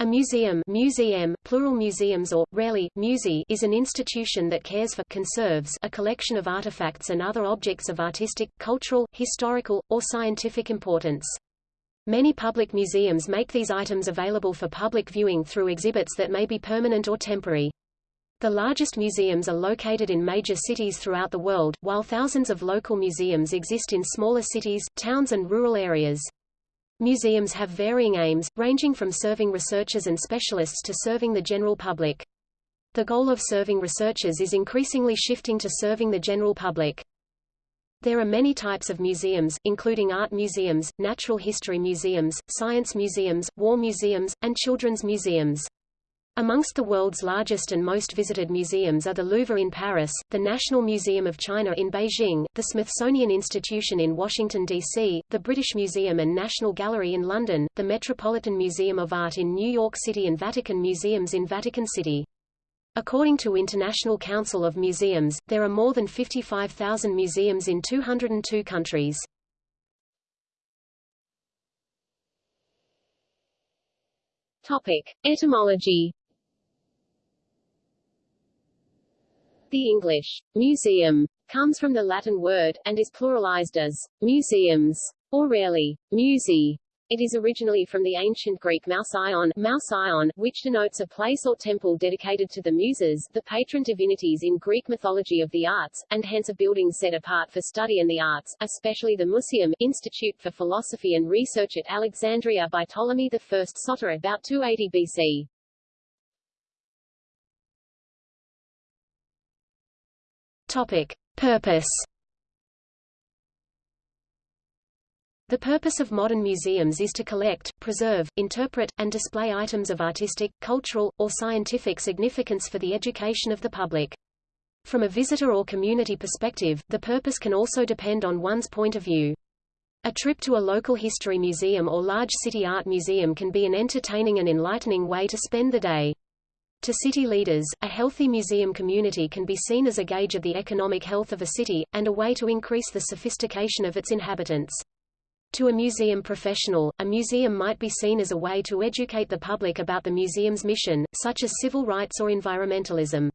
A museum museum, plural museums or, rarely, musei is an institution that cares for conserves a collection of artifacts and other objects of artistic, cultural, historical, or scientific importance. Many public museums make these items available for public viewing through exhibits that may be permanent or temporary. The largest museums are located in major cities throughout the world, while thousands of local museums exist in smaller cities, towns and rural areas. Museums have varying aims, ranging from serving researchers and specialists to serving the general public. The goal of serving researchers is increasingly shifting to serving the general public. There are many types of museums, including art museums, natural history museums, science museums, war museums, and children's museums. Amongst the world's largest and most visited museums are the Louvre in Paris, the National Museum of China in Beijing, the Smithsonian Institution in Washington, D.C., the British Museum and National Gallery in London, the Metropolitan Museum of Art in New York City and Vatican Museums in Vatican City. According to International Council of Museums, there are more than 55,000 museums in 202 countries. Topic. Etymology The English museum comes from the Latin word, and is pluralized as museums, or rarely, musei. It is originally from the ancient Greek mousion, mousion, which denotes a place or temple dedicated to the Muses, the patron divinities in Greek mythology of the arts, and hence a building set apart for study and the arts, especially the Museum Institute for Philosophy and Research at Alexandria by Ptolemy I Soter about 280 BC. Topic. Purpose The purpose of modern museums is to collect, preserve, interpret, and display items of artistic, cultural, or scientific significance for the education of the public. From a visitor or community perspective, the purpose can also depend on one's point of view. A trip to a local history museum or large city art museum can be an entertaining and enlightening way to spend the day. To city leaders, a healthy museum community can be seen as a gauge of the economic health of a city, and a way to increase the sophistication of its inhabitants. To a museum professional, a museum might be seen as a way to educate the public about the museum's mission, such as civil rights or environmentalism.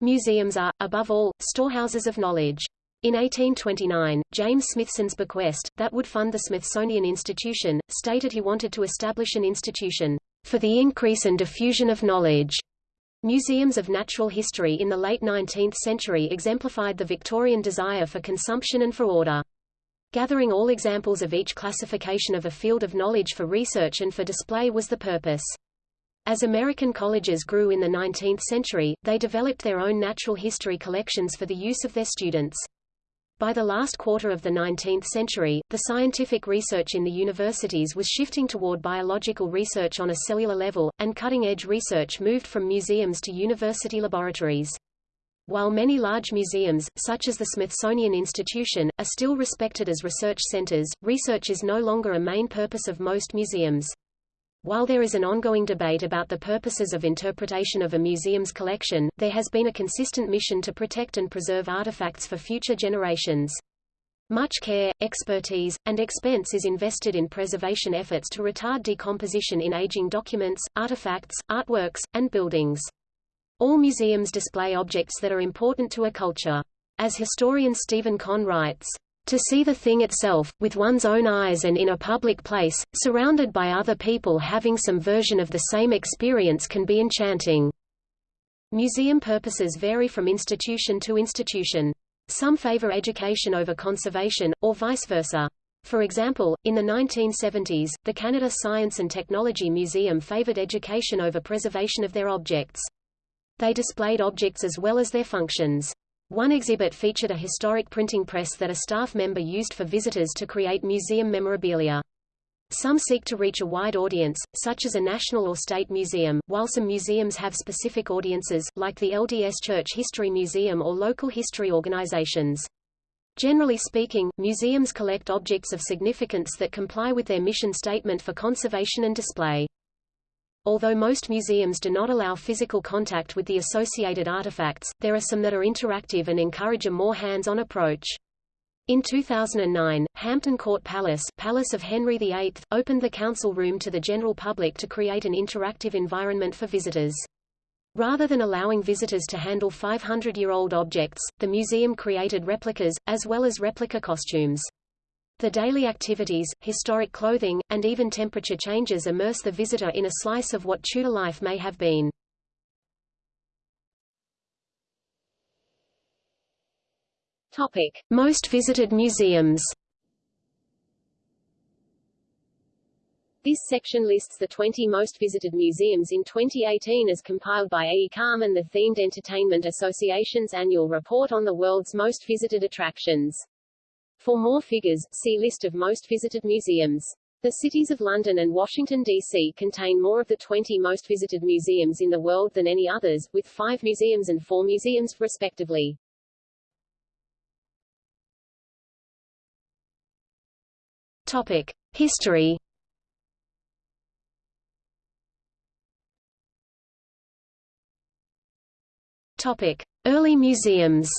Museums are, above all, storehouses of knowledge. In 1829, James Smithson's bequest, that would fund the Smithsonian Institution, stated he wanted to establish an institution for the increase and diffusion of knowledge. Museums of natural history in the late 19th century exemplified the Victorian desire for consumption and for order. Gathering all examples of each classification of a field of knowledge for research and for display was the purpose. As American colleges grew in the 19th century, they developed their own natural history collections for the use of their students. By the last quarter of the 19th century, the scientific research in the universities was shifting toward biological research on a cellular level, and cutting-edge research moved from museums to university laboratories. While many large museums, such as the Smithsonian Institution, are still respected as research centers, research is no longer a main purpose of most museums. While there is an ongoing debate about the purposes of interpretation of a museum's collection, there has been a consistent mission to protect and preserve artifacts for future generations. Much care, expertise, and expense is invested in preservation efforts to retard decomposition in aging documents, artifacts, artworks, and buildings. All museums display objects that are important to a culture. As historian Stephen Conn writes, to see the thing itself, with one's own eyes and in a public place, surrounded by other people having some version of the same experience can be enchanting. Museum purposes vary from institution to institution. Some favor education over conservation, or vice versa. For example, in the 1970s, the Canada Science and Technology Museum favored education over preservation of their objects. They displayed objects as well as their functions. One exhibit featured a historic printing press that a staff member used for visitors to create museum memorabilia. Some seek to reach a wide audience, such as a national or state museum, while some museums have specific audiences, like the LDS Church History Museum or local history organizations. Generally speaking, museums collect objects of significance that comply with their mission statement for conservation and display. Although most museums do not allow physical contact with the associated artifacts, there are some that are interactive and encourage a more hands-on approach. In 2009, Hampton Court Palace, Palace of Henry VIII, opened the council room to the general public to create an interactive environment for visitors. Rather than allowing visitors to handle 500-year-old objects, the museum created replicas, as well as replica costumes. The daily activities, historic clothing, and even temperature changes immerse the visitor in a slice of what Tudor life may have been. Topic. Most visited museums This section lists the 20 most visited museums in 2018 as compiled by AECOM and the Themed Entertainment Association's annual report on the world's most visited attractions. For more figures, see List of most visited museums. The cities of London and Washington, D.C. contain more of the 20 most visited museums in the world than any others, with five museums and four museums, respectively. Topic: History. Topic: Early museums.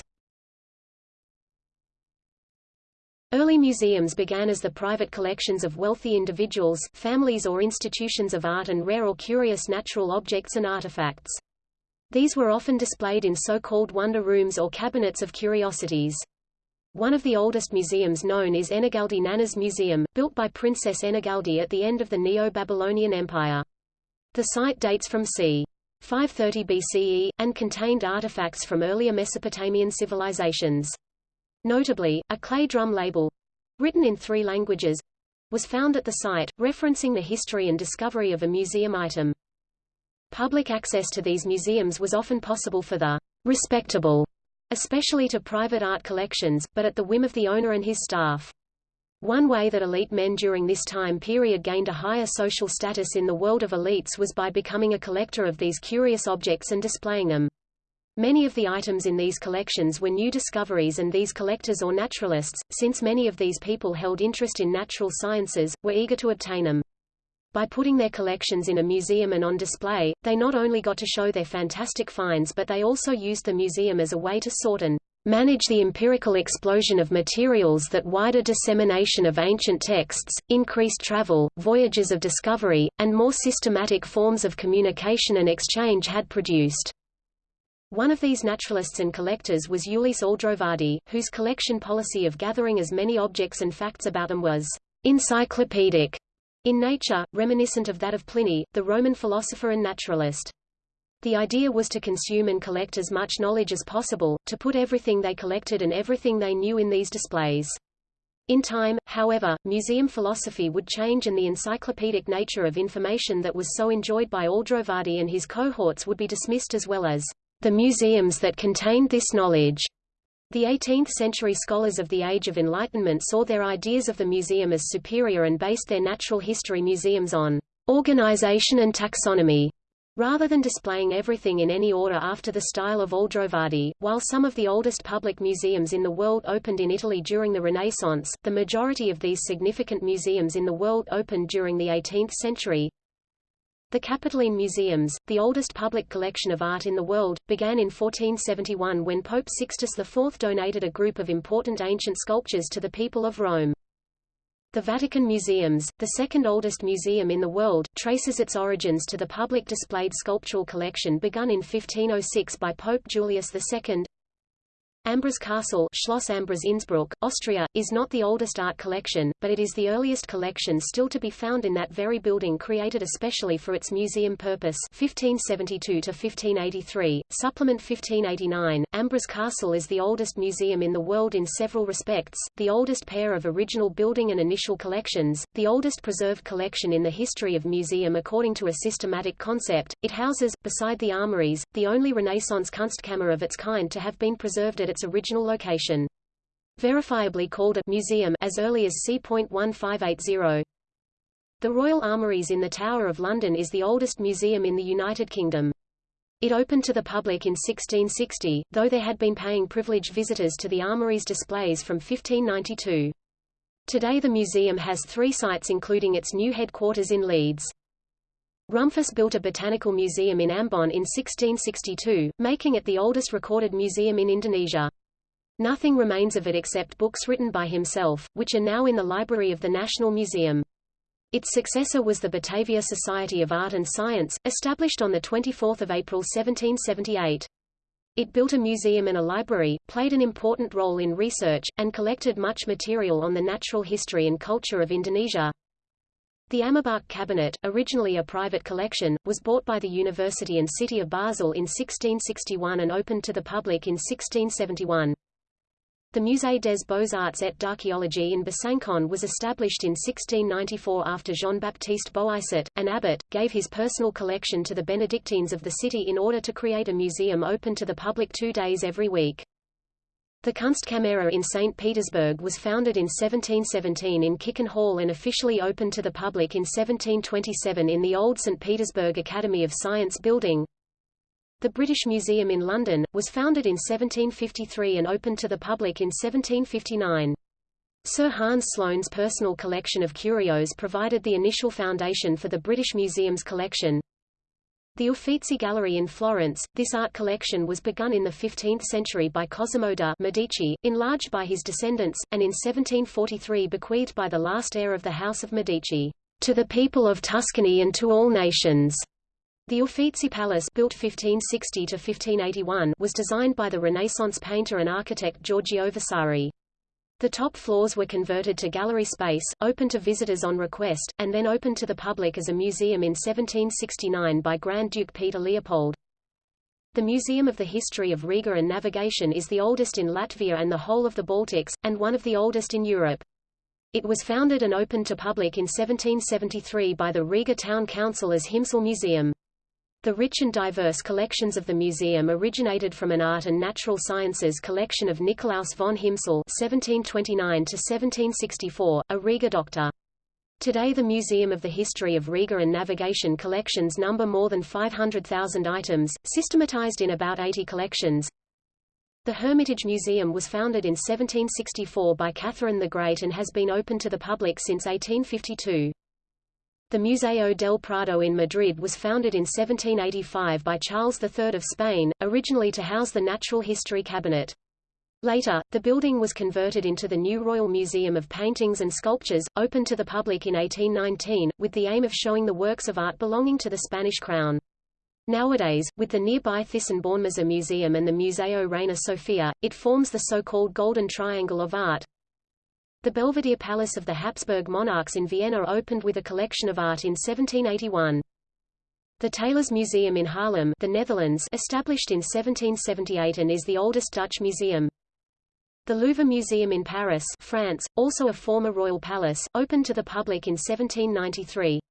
Early museums began as the private collections of wealthy individuals, families or institutions of art and rare or curious natural objects and artifacts. These were often displayed in so-called wonder rooms or cabinets of curiosities. One of the oldest museums known is Ennigaldi Nanna's Museum, built by Princess Ennigaldi at the end of the Neo-Babylonian Empire. The site dates from c. 530 BCE, and contained artifacts from earlier Mesopotamian civilizations. Notably, a clay drum label, written in three languages, was found at the site, referencing the history and discovery of a museum item. Public access to these museums was often possible for the respectable especially to private art collections, but at the whim of the owner and his staff. One way that elite men during this time period gained a higher social status in the world of elites was by becoming a collector of these curious objects and displaying them. Many of the items in these collections were new discoveries and these collectors or naturalists, since many of these people held interest in natural sciences, were eager to obtain them. By putting their collections in a museum and on display, they not only got to show their fantastic finds but they also used the museum as a way to sort and manage the empirical explosion of materials that wider dissemination of ancient texts, increased travel, voyages of discovery, and more systematic forms of communication and exchange had produced. One of these naturalists and collectors was Ulisse Aldrovandi, whose collection policy of gathering as many objects and facts about them was encyclopedic in nature, reminiscent of that of Pliny, the Roman philosopher and naturalist. The idea was to consume and collect as much knowledge as possible, to put everything they collected and everything they knew in these displays. In time, however, museum philosophy would change and the encyclopedic nature of information that was so enjoyed by Aldrovandi and his cohorts would be dismissed as well as the museums that contained this knowledge. The 18th-century scholars of the Age of Enlightenment saw their ideas of the museum as superior and based their natural history museums on organization and taxonomy, rather than displaying everything in any order after the style of Aldrovandi. While some of the oldest public museums in the world opened in Italy during the Renaissance, the majority of these significant museums in the world opened during the 18th century, the Capitoline Museums, the oldest public collection of art in the world, began in 1471 when Pope Sixtus IV donated a group of important ancient sculptures to the people of Rome. The Vatican Museums, the second oldest museum in the world, traces its origins to the public displayed sculptural collection begun in 1506 by Pope Julius II, Ambras Castle Schloss Ambras Innsbruck, Austria, is not the oldest art collection, but it is the earliest collection still to be found in that very building created especially for its museum purpose 1572–1583, Supplement 1589. Ambras Castle is the oldest museum in the world in several respects, the oldest pair of original building and initial collections, the oldest preserved collection in the history of museum according to a systematic concept. It houses, beside the armories, the only Renaissance Kunstkammer of its kind to have been preserved at its original location. Verifiably called a museum as early as c.1580. The Royal Armouries in the Tower of London is the oldest museum in the United Kingdom. It opened to the public in 1660, though there had been paying privileged visitors to the armouries displays from 1592. Today the museum has three sites including its new headquarters in Leeds. Rumphius built a botanical museum in Ambon in 1662, making it the oldest recorded museum in Indonesia. Nothing remains of it except books written by himself, which are now in the library of the National Museum. Its successor was the Batavia Society of Art and Science, established on 24 April 1778. It built a museum and a library, played an important role in research, and collected much material on the natural history and culture of Indonesia. The Amerbach Cabinet, originally a private collection, was bought by the University and City of Basel in 1661 and opened to the public in 1671. The Musée des Beaux-Arts et d'Archéologie in Besançon was established in 1694 after Jean-Baptiste Boisot, an abbot, gave his personal collection to the Benedictines of the city in order to create a museum open to the public two days every week. The Kunstkamera in St. Petersburg was founded in 1717 in Kikin Hall and officially opened to the public in 1727 in the old St. Petersburg Academy of Science building. The British Museum in London, was founded in 1753 and opened to the public in 1759. Sir Hans Sloane's personal collection of curios provided the initial foundation for the British Museum's collection. The Uffizi Gallery in Florence, this art collection was begun in the 15th century by Cosimo de' Medici, enlarged by his descendants, and in 1743 bequeathed by the last heir of the House of Medici, to the people of Tuscany and to all nations. The Uffizi Palace built 1560 to 1581 was designed by the Renaissance painter and architect Giorgio Vasari. The top floors were converted to gallery space, open to visitors on request, and then opened to the public as a museum in 1769 by Grand Duke Peter Leopold. The Museum of the History of Riga and Navigation is the oldest in Latvia and the whole of the Baltics, and one of the oldest in Europe. It was founded and opened to public in 1773 by the Riga Town Council as Himsel Museum. The rich and diverse collections of the museum originated from an art and natural sciences collection of Nikolaus von Himsel (1729–1764), a Riga doctor. Today the Museum of the History of Riga and Navigation collections number more than 500,000 items, systematized in about 80 collections. The Hermitage Museum was founded in 1764 by Catherine the Great and has been open to the public since 1852. The Museo del Prado in Madrid was founded in 1785 by Charles III of Spain, originally to house the Natural History Cabinet. Later, the building was converted into the new Royal Museum of Paintings and Sculptures, opened to the public in 1819, with the aim of showing the works of art belonging to the Spanish crown. Nowadays, with the nearby Thyssen-Bornemisza Museum and the Museo Reina Sofia, it forms the so-called Golden Triangle of Art, the Belvedere Palace of the Habsburg monarchs in Vienna opened with a collection of art in 1781. The Teylers Museum in Haarlem, the Netherlands, established in 1778 and is the oldest Dutch museum. The Louvre Museum in Paris, France, also a former royal palace, opened to the public in 1793.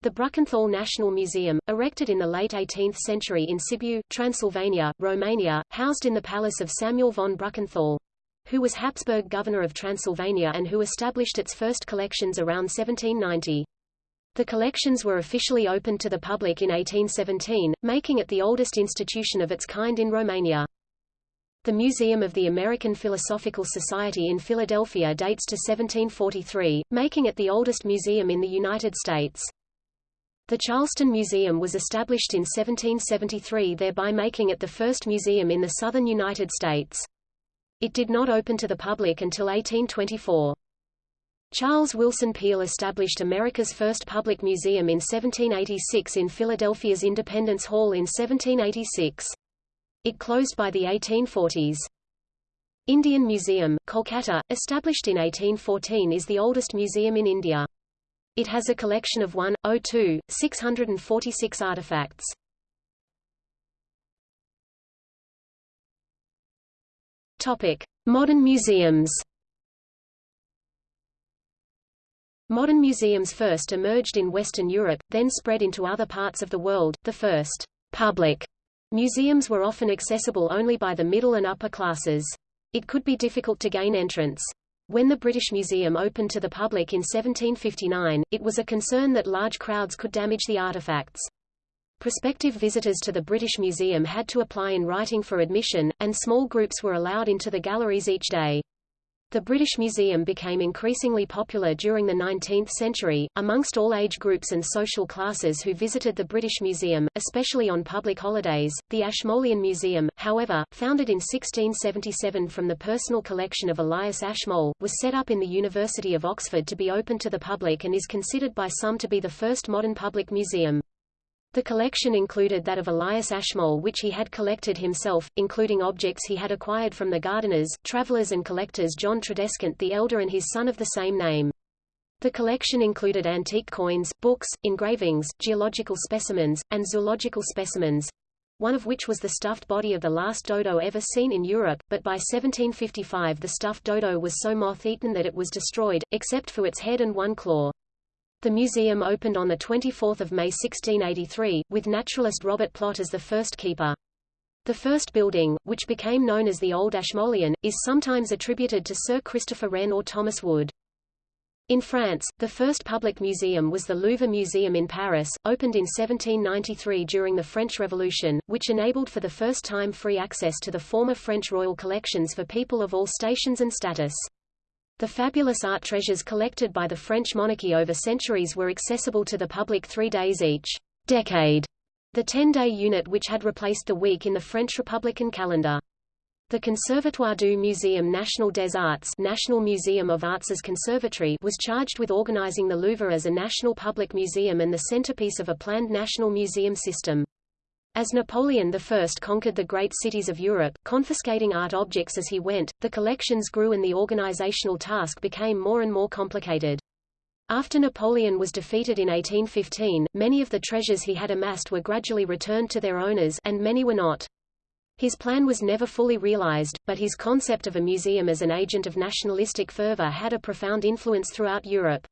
The Brukenthal National Museum, erected in the late 18th century in Sibiu, Transylvania, Romania, housed in the palace of Samuel von Brukenthal who was Habsburg governor of Transylvania and who established its first collections around 1790. The collections were officially opened to the public in 1817, making it the oldest institution of its kind in Romania. The Museum of the American Philosophical Society in Philadelphia dates to 1743, making it the oldest museum in the United States. The Charleston Museum was established in 1773 thereby making it the first museum in the southern United States. It did not open to the public until 1824. Charles Willson Peale established America's first public museum in 1786 in Philadelphia's Independence Hall in 1786. It closed by the 1840s. Indian Museum, Kolkata, established in 1814 is the oldest museum in India. It has a collection of 1,026 646 artifacts. Modern museums. Modern museums first emerged in Western Europe, then spread into other parts of the world. The first public museums were often accessible only by the middle and upper classes. It could be difficult to gain entrance. When the British Museum opened to the public in 1759, it was a concern that large crowds could damage the artifacts. Prospective visitors to the British Museum had to apply in writing for admission, and small groups were allowed into the galleries each day. The British Museum became increasingly popular during the 19th century, amongst all age groups and social classes who visited the British Museum, especially on public holidays. The Ashmolean Museum, however, founded in 1677 from the personal collection of Elias Ashmole, was set up in the University of Oxford to be open to the public and is considered by some to be the first modern public museum. The collection included that of Elias Ashmole which he had collected himself, including objects he had acquired from the gardeners, travelers and collectors John Tradescant the Elder and his son of the same name. The collection included antique coins, books, engravings, geological specimens, and zoological specimens, one of which was the stuffed body of the last dodo ever seen in Europe, but by 1755 the stuffed dodo was so moth-eaten that it was destroyed, except for its head and one claw. The museum opened on 24 May 1683, with naturalist Robert Plot as the first keeper. The first building, which became known as the Old Ashmolean, is sometimes attributed to Sir Christopher Wren or Thomas Wood. In France, the first public museum was the Louvre Museum in Paris, opened in 1793 during the French Revolution, which enabled for the first time free access to the former French royal collections for people of all stations and status. The fabulous art treasures collected by the French monarchy over centuries were accessible to the public three days each decade, the 10-day unit which had replaced the week in the French Republican calendar. The Conservatoire du Muséum National des Arts National Museum of Arts' conservatory was charged with organizing the Louvre as a national public museum and the centerpiece of a planned national museum system. As Napoleon I conquered the great cities of Europe, confiscating art objects as he went, the collections grew and the organizational task became more and more complicated. After Napoleon was defeated in 1815, many of the treasures he had amassed were gradually returned to their owners and many were not. His plan was never fully realized, but his concept of a museum as an agent of nationalistic fervor had a profound influence throughout Europe.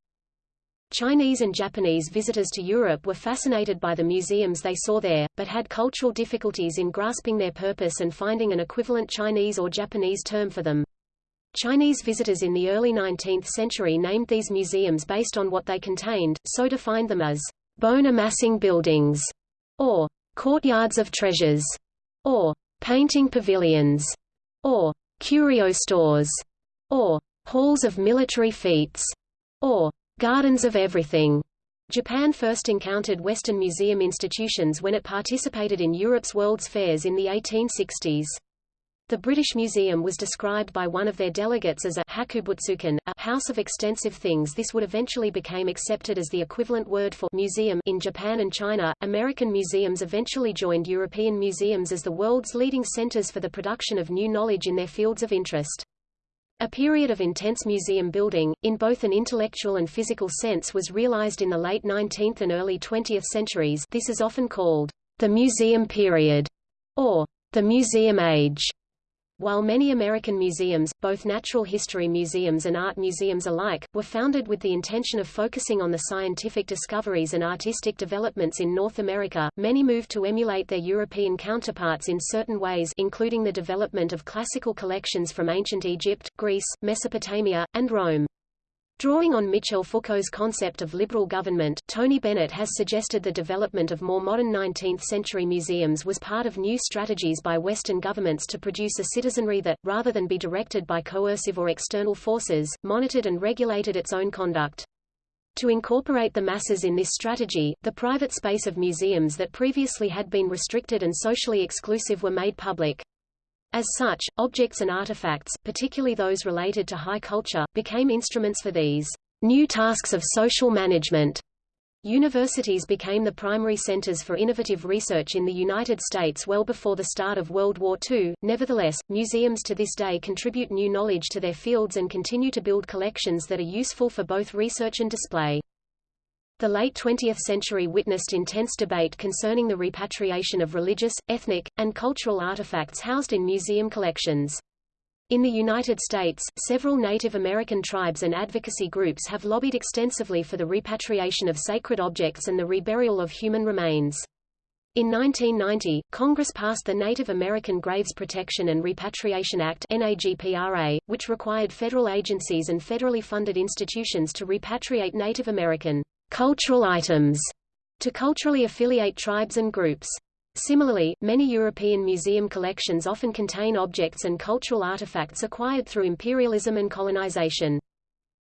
Chinese and Japanese visitors to Europe were fascinated by the museums they saw there, but had cultural difficulties in grasping their purpose and finding an equivalent Chinese or Japanese term for them. Chinese visitors in the early 19th century named these museums based on what they contained, so defined them as bone-amassing buildings, or courtyards of treasures, or painting pavilions, or curio stores, or halls of military feats, or Gardens of Everything. Japan first encountered Western museum institutions when it participated in Europe's World's Fairs in the 1860s. The British Museum was described by one of their delegates as a hakubutsukan, a house of extensive things. This would eventually become accepted as the equivalent word for museum in Japan and China. American museums eventually joined European museums as the world's leading centers for the production of new knowledge in their fields of interest. A period of intense museum building, in both an intellectual and physical sense was realized in the late 19th and early 20th centuries this is often called the museum period, or the museum age. While many American museums, both natural history museums and art museums alike, were founded with the intention of focusing on the scientific discoveries and artistic developments in North America, many moved to emulate their European counterparts in certain ways including the development of classical collections from ancient Egypt, Greece, Mesopotamia, and Rome. Drawing on Michel Foucault's concept of liberal government, Tony Bennett has suggested the development of more modern 19th-century museums was part of new strategies by Western governments to produce a citizenry that, rather than be directed by coercive or external forces, monitored and regulated its own conduct. To incorporate the masses in this strategy, the private space of museums that previously had been restricted and socially exclusive were made public. As such, objects and artifacts, particularly those related to high culture, became instruments for these new tasks of social management. Universities became the primary centers for innovative research in the United States well before the start of World War II. Nevertheless, museums to this day contribute new knowledge to their fields and continue to build collections that are useful for both research and display. The late 20th century witnessed intense debate concerning the repatriation of religious, ethnic, and cultural artifacts housed in museum collections. In the United States, several Native American tribes and advocacy groups have lobbied extensively for the repatriation of sacred objects and the reburial of human remains. In 1990, Congress passed the Native American Graves Protection and Repatriation Act which required federal agencies and federally funded institutions to repatriate Native American cultural items to culturally affiliate tribes and groups. Similarly, many European museum collections often contain objects and cultural artifacts acquired through imperialism and colonization.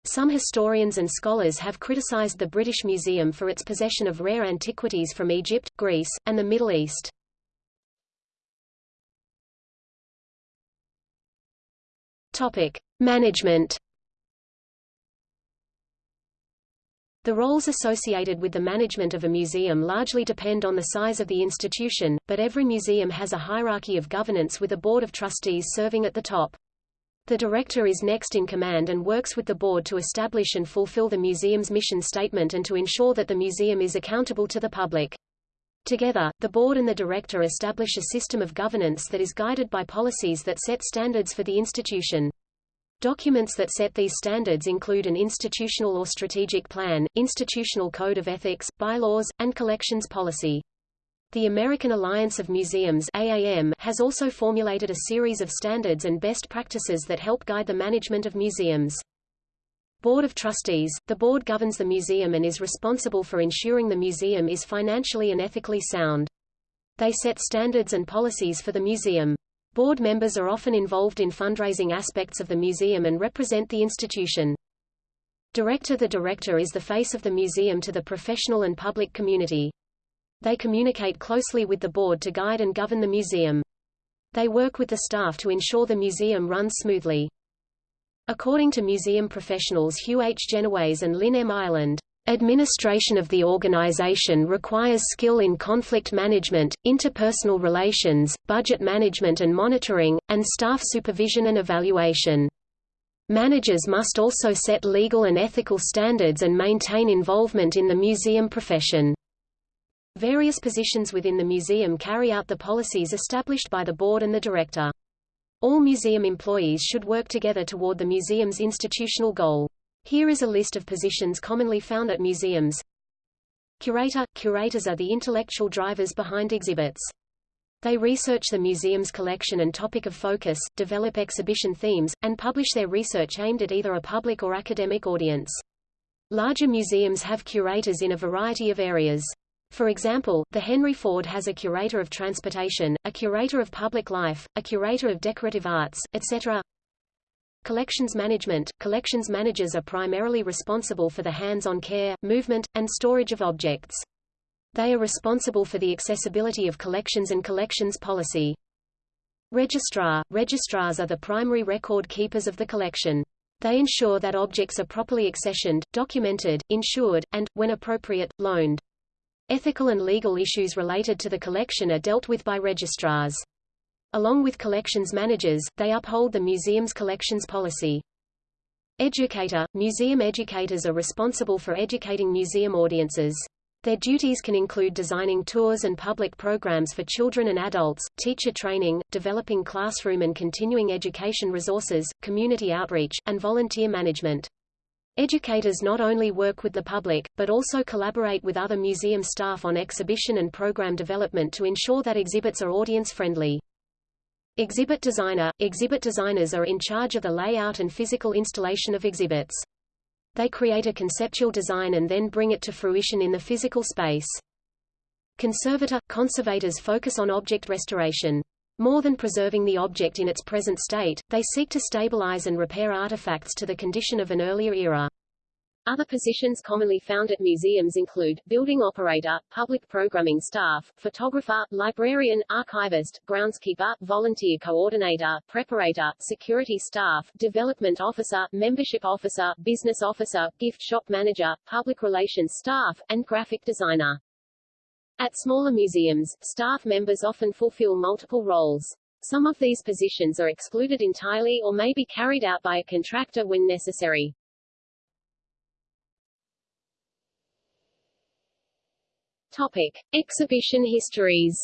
Some historians and scholars have criticized the British Museum for its possession of rare antiquities from Egypt, Greece, and the Middle East. Topic: Management. The roles associated with the management of a museum largely depend on the size of the institution, but every museum has a hierarchy of governance with a board of trustees serving at the top. The director is next in command and works with the board to establish and fulfill the museum's mission statement and to ensure that the museum is accountable to the public. Together, the board and the director establish a system of governance that is guided by policies that set standards for the institution. Documents that set these standards include an institutional or strategic plan, institutional code of ethics, bylaws, and collections policy. The American Alliance of Museums AAM has also formulated a series of standards and best practices that help guide the management of museums. Board of Trustees – The board governs the museum and is responsible for ensuring the museum is financially and ethically sound. They set standards and policies for the museum. Board members are often involved in fundraising aspects of the museum and represent the institution. Director The director is the face of the museum to the professional and public community. They communicate closely with the board to guide and govern the museum. They work with the staff to ensure the museum runs smoothly. According to museum professionals Hugh H. Genoways and Lynn M. Ireland, Administration of the organization requires skill in conflict management, interpersonal relations, budget management and monitoring, and staff supervision and evaluation. Managers must also set legal and ethical standards and maintain involvement in the museum profession. Various positions within the museum carry out the policies established by the board and the director. All museum employees should work together toward the museum's institutional goal. Here is a list of positions commonly found at museums. Curator – Curators are the intellectual drivers behind exhibits. They research the museum's collection and topic of focus, develop exhibition themes, and publish their research aimed at either a public or academic audience. Larger museums have curators in a variety of areas. For example, the Henry Ford has a curator of transportation, a curator of public life, a curator of decorative arts, etc. Collections management – Collections managers are primarily responsible for the hands-on care, movement, and storage of objects. They are responsible for the accessibility of collections and collections policy. Registrar – Registrars are the primary record keepers of the collection. They ensure that objects are properly accessioned, documented, insured, and, when appropriate, loaned. Ethical and legal issues related to the collection are dealt with by registrars. Along with collections managers, they uphold the museum's collections policy. Educator – Museum educators are responsible for educating museum audiences. Their duties can include designing tours and public programs for children and adults, teacher training, developing classroom and continuing education resources, community outreach, and volunteer management. Educators not only work with the public, but also collaborate with other museum staff on exhibition and program development to ensure that exhibits are audience-friendly. Exhibit designer – Exhibit designers are in charge of the layout and physical installation of exhibits. They create a conceptual design and then bring it to fruition in the physical space. Conservator – Conservators focus on object restoration. More than preserving the object in its present state, they seek to stabilize and repair artifacts to the condition of an earlier era. Other positions commonly found at museums include, building operator, public programming staff, photographer, librarian, archivist, groundskeeper, volunteer coordinator, preparator, security staff, development officer, membership officer, business officer, gift shop manager, public relations staff, and graphic designer. At smaller museums, staff members often fulfill multiple roles. Some of these positions are excluded entirely or may be carried out by a contractor when necessary. Topic. Exhibition histories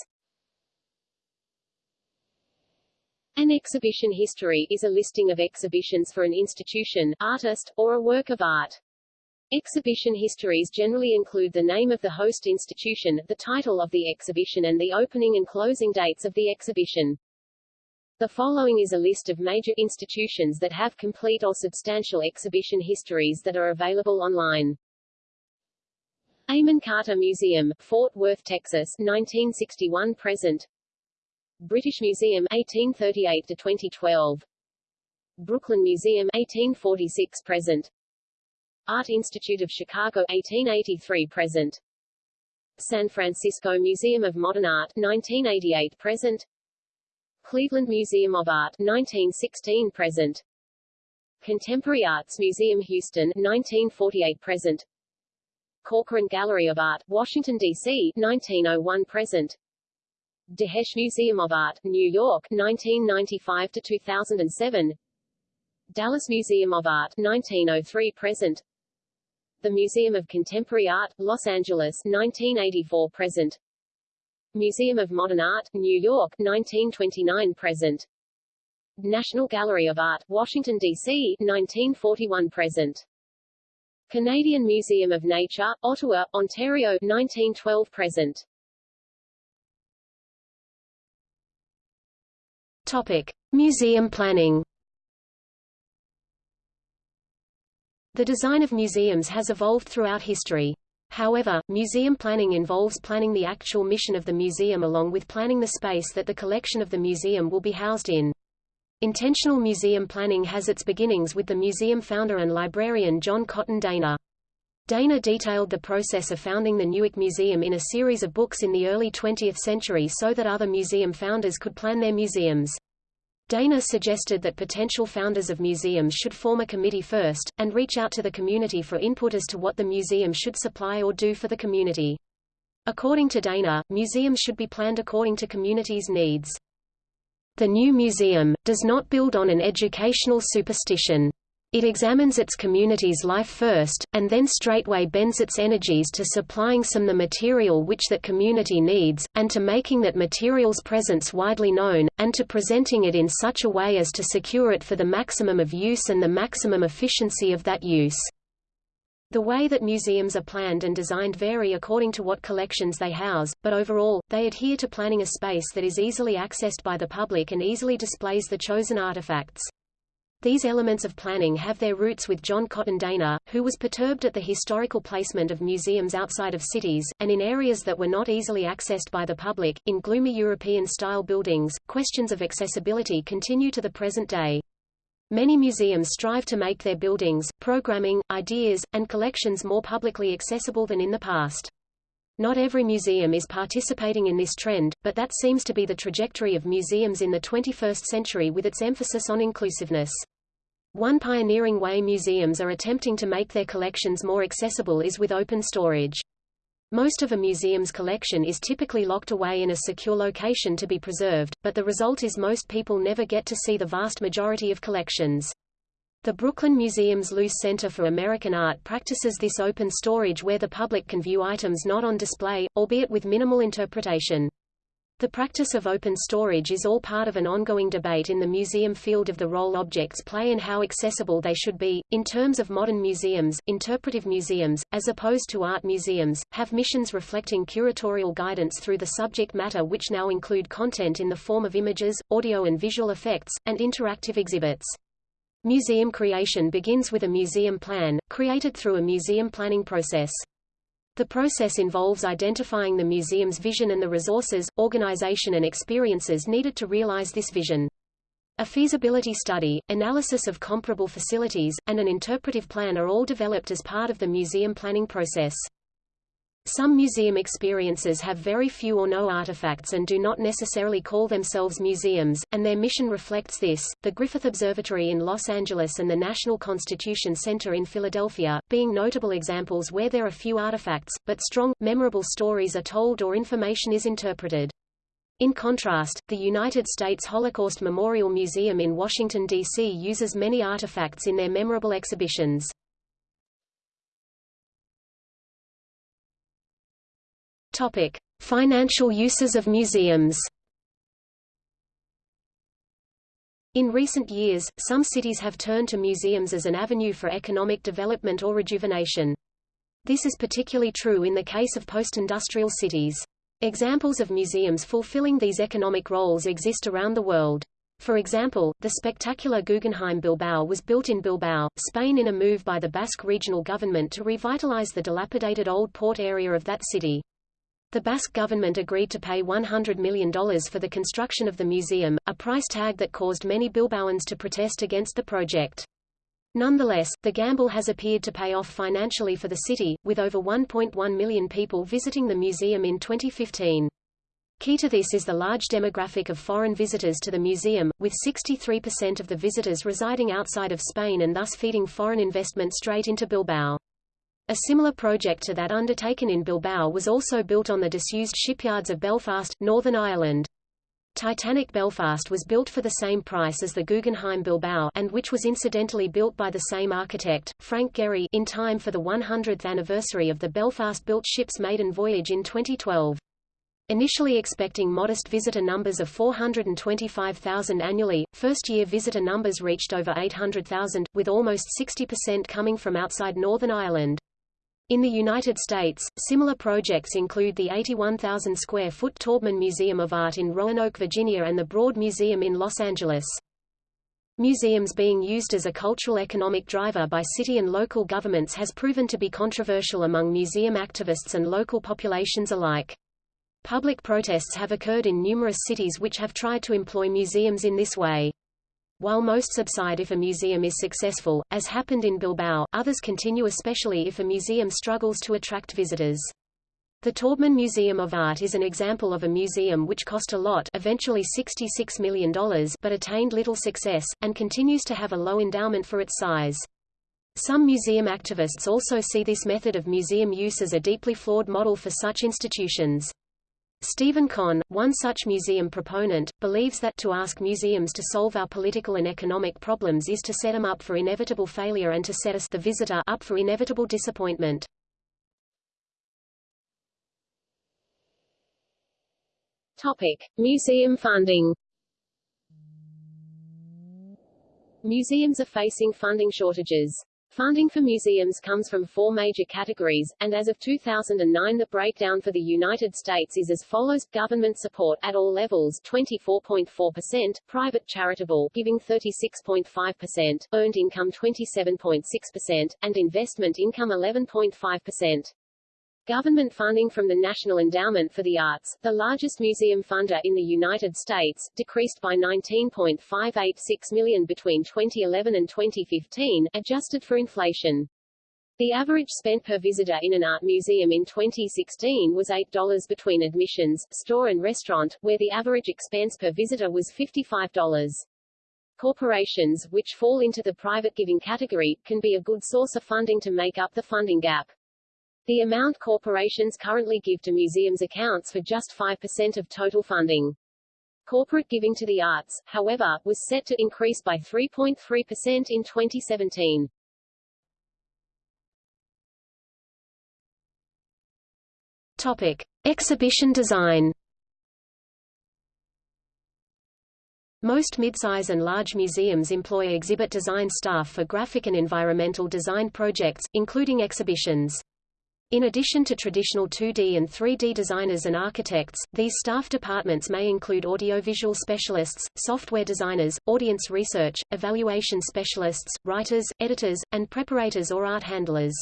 An exhibition history is a listing of exhibitions for an institution, artist, or a work of art. Exhibition histories generally include the name of the host institution, the title of the exhibition and the opening and closing dates of the exhibition. The following is a list of major institutions that have complete or substantial exhibition histories that are available online. Amon Carter Museum, Fort Worth, Texas 1961 present. British Museum 1838 to 2012 Brooklyn Museum 1846 present. Art Institute of Chicago 1883 present. San Francisco Museum of Modern Art 1988 present. Cleveland Museum of Art 1916 present. Contemporary Arts Museum Houston 1948 present Corcoran Gallery of Art, Washington, D.C. 1901 present Dahesh Museum of Art, New York 1995 to 2007 Dallas Museum of Art 1903 present The Museum of Contemporary Art, Los Angeles 1984 present Museum of Modern Art, New York 1929 present National Gallery of Art, Washington, D.C. 1941 present Canadian Museum of Nature, Ottawa, Ontario 1912 present. Topic: Museum planning. The design of museums has evolved throughout history. However, museum planning involves planning the actual mission of the museum along with planning the space that the collection of the museum will be housed in. Intentional museum planning has its beginnings with the museum founder and librarian John Cotton Dana. Dana detailed the process of founding the Newark Museum in a series of books in the early 20th century so that other museum founders could plan their museums. Dana suggested that potential founders of museums should form a committee first, and reach out to the community for input as to what the museum should supply or do for the community. According to Dana, museums should be planned according to communities' needs. The new museum, does not build on an educational superstition. It examines its community's life first, and then straightway bends its energies to supplying some the material which that community needs, and to making that material's presence widely known, and to presenting it in such a way as to secure it for the maximum of use and the maximum efficiency of that use. The way that museums are planned and designed vary according to what collections they house, but overall, they adhere to planning a space that is easily accessed by the public and easily displays the chosen artifacts. These elements of planning have their roots with John Cotton Dana, who was perturbed at the historical placement of museums outside of cities, and in areas that were not easily accessed by the public. In gloomy European-style buildings, questions of accessibility continue to the present day. Many museums strive to make their buildings, programming, ideas, and collections more publicly accessible than in the past. Not every museum is participating in this trend, but that seems to be the trajectory of museums in the 21st century with its emphasis on inclusiveness. One pioneering way museums are attempting to make their collections more accessible is with open storage. Most of a museum's collection is typically locked away in a secure location to be preserved, but the result is most people never get to see the vast majority of collections. The Brooklyn Museum's Luce Center for American Art practices this open storage where the public can view items not on display, albeit with minimal interpretation. The practice of open storage is all part of an ongoing debate in the museum field of the role objects play and how accessible they should be. In terms of modern museums, interpretive museums, as opposed to art museums, have missions reflecting curatorial guidance through the subject matter which now include content in the form of images, audio and visual effects, and interactive exhibits. Museum creation begins with a museum plan, created through a museum planning process. The process involves identifying the museum's vision and the resources, organization and experiences needed to realize this vision. A feasibility study, analysis of comparable facilities, and an interpretive plan are all developed as part of the museum planning process. Some museum experiences have very few or no artifacts and do not necessarily call themselves museums, and their mission reflects this. The Griffith Observatory in Los Angeles and the National Constitution Center in Philadelphia, being notable examples where there are few artifacts, but strong, memorable stories are told or information is interpreted. In contrast, the United States Holocaust Memorial Museum in Washington, D.C. uses many artifacts in their memorable exhibitions. Topic: Financial uses of museums. In recent years, some cities have turned to museums as an avenue for economic development or rejuvenation. This is particularly true in the case of post-industrial cities. Examples of museums fulfilling these economic roles exist around the world. For example, the spectacular Guggenheim Bilbao was built in Bilbao, Spain in a move by the Basque regional government to revitalize the dilapidated old port area of that city. The Basque government agreed to pay $100 million for the construction of the museum, a price tag that caused many Bilbaoans to protest against the project. Nonetheless, the gamble has appeared to pay off financially for the city, with over 1.1 million people visiting the museum in 2015. Key to this is the large demographic of foreign visitors to the museum, with 63% of the visitors residing outside of Spain and thus feeding foreign investment straight into Bilbao. A similar project to that undertaken in Bilbao was also built on the disused shipyards of Belfast, Northern Ireland. Titanic Belfast was built for the same price as the Guggenheim Bilbao and which was incidentally built by the same architect, Frank Gehry in time for the 100th anniversary of the Belfast-built ship's maiden voyage in 2012. Initially expecting modest visitor numbers of 425,000 annually, first-year visitor numbers reached over 800,000, with almost 60% coming from outside Northern Ireland. In the United States, similar projects include the 81,000 square foot Taubman Museum of Art in Roanoke, Virginia and the Broad Museum in Los Angeles. Museums being used as a cultural economic driver by city and local governments has proven to be controversial among museum activists and local populations alike. Public protests have occurred in numerous cities which have tried to employ museums in this way. While most subside if a museum is successful, as happened in Bilbao, others continue especially if a museum struggles to attract visitors. The Taubman Museum of Art is an example of a museum which cost a lot eventually $66 million but attained little success, and continues to have a low endowment for its size. Some museum activists also see this method of museum use as a deeply flawed model for such institutions. Stephen Conn, one such museum proponent, believes that to ask museums to solve our political and economic problems is to set them up for inevitable failure and to set us the visitor up for inevitable disappointment. Topic: Museum funding. Museums are facing funding shortages. Funding for museums comes from four major categories, and as of 2009 the breakdown for the United States is as follows, government support at all levels 24.4%, private charitable giving 36.5%, earned income 27.6%, and investment income 11.5%. Government funding from the National Endowment for the Arts, the largest museum funder in the United States, decreased by 19.586 million between 2011 and 2015, adjusted for inflation. The average spent per visitor in an art museum in 2016 was $8 between admissions, store and restaurant, where the average expense per visitor was $55. Corporations, which fall into the private giving category, can be a good source of funding to make up the funding gap. The amount corporations currently give to museums accounts for just 5% of total funding. Corporate giving to the arts, however, was set to increase by 3.3% in 2017. Topic: Exhibition design. Most midsize and large museums employ exhibit design staff for graphic and environmental design projects, including exhibitions. In addition to traditional 2D and 3D designers and architects, these staff departments may include audiovisual specialists, software designers, audience research, evaluation specialists, writers, editors, and preparators or art handlers.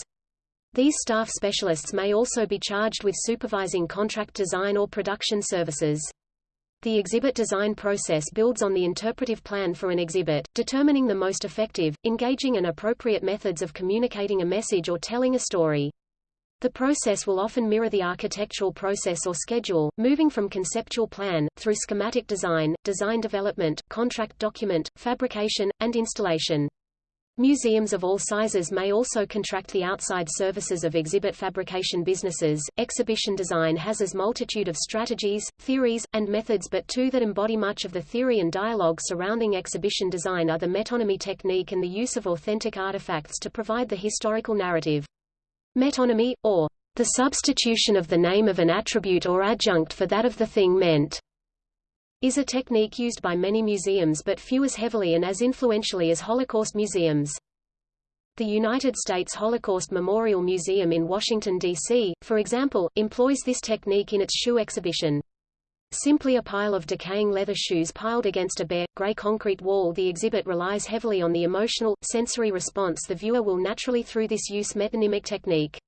These staff specialists may also be charged with supervising contract design or production services. The exhibit design process builds on the interpretive plan for an exhibit, determining the most effective, engaging and appropriate methods of communicating a message or telling a story. The process will often mirror the architectural process or schedule, moving from conceptual plan, through schematic design, design development, contract document, fabrication, and installation. Museums of all sizes may also contract the outside services of exhibit fabrication businesses. Exhibition design has as multitude of strategies, theories, and methods but two that embody much of the theory and dialogue surrounding exhibition design are the metonymy technique and the use of authentic artifacts to provide the historical narrative. Metonymy, or the substitution of the name of an attribute or adjunct for that of the thing meant, is a technique used by many museums but few as heavily and as influentially as Holocaust museums. The United States Holocaust Memorial Museum in Washington, D.C., for example, employs this technique in its shoe exhibition. Simply a pile of decaying leather shoes piled against a bare, gray concrete wall the exhibit relies heavily on the emotional, sensory response the viewer will naturally through this use metonymic technique.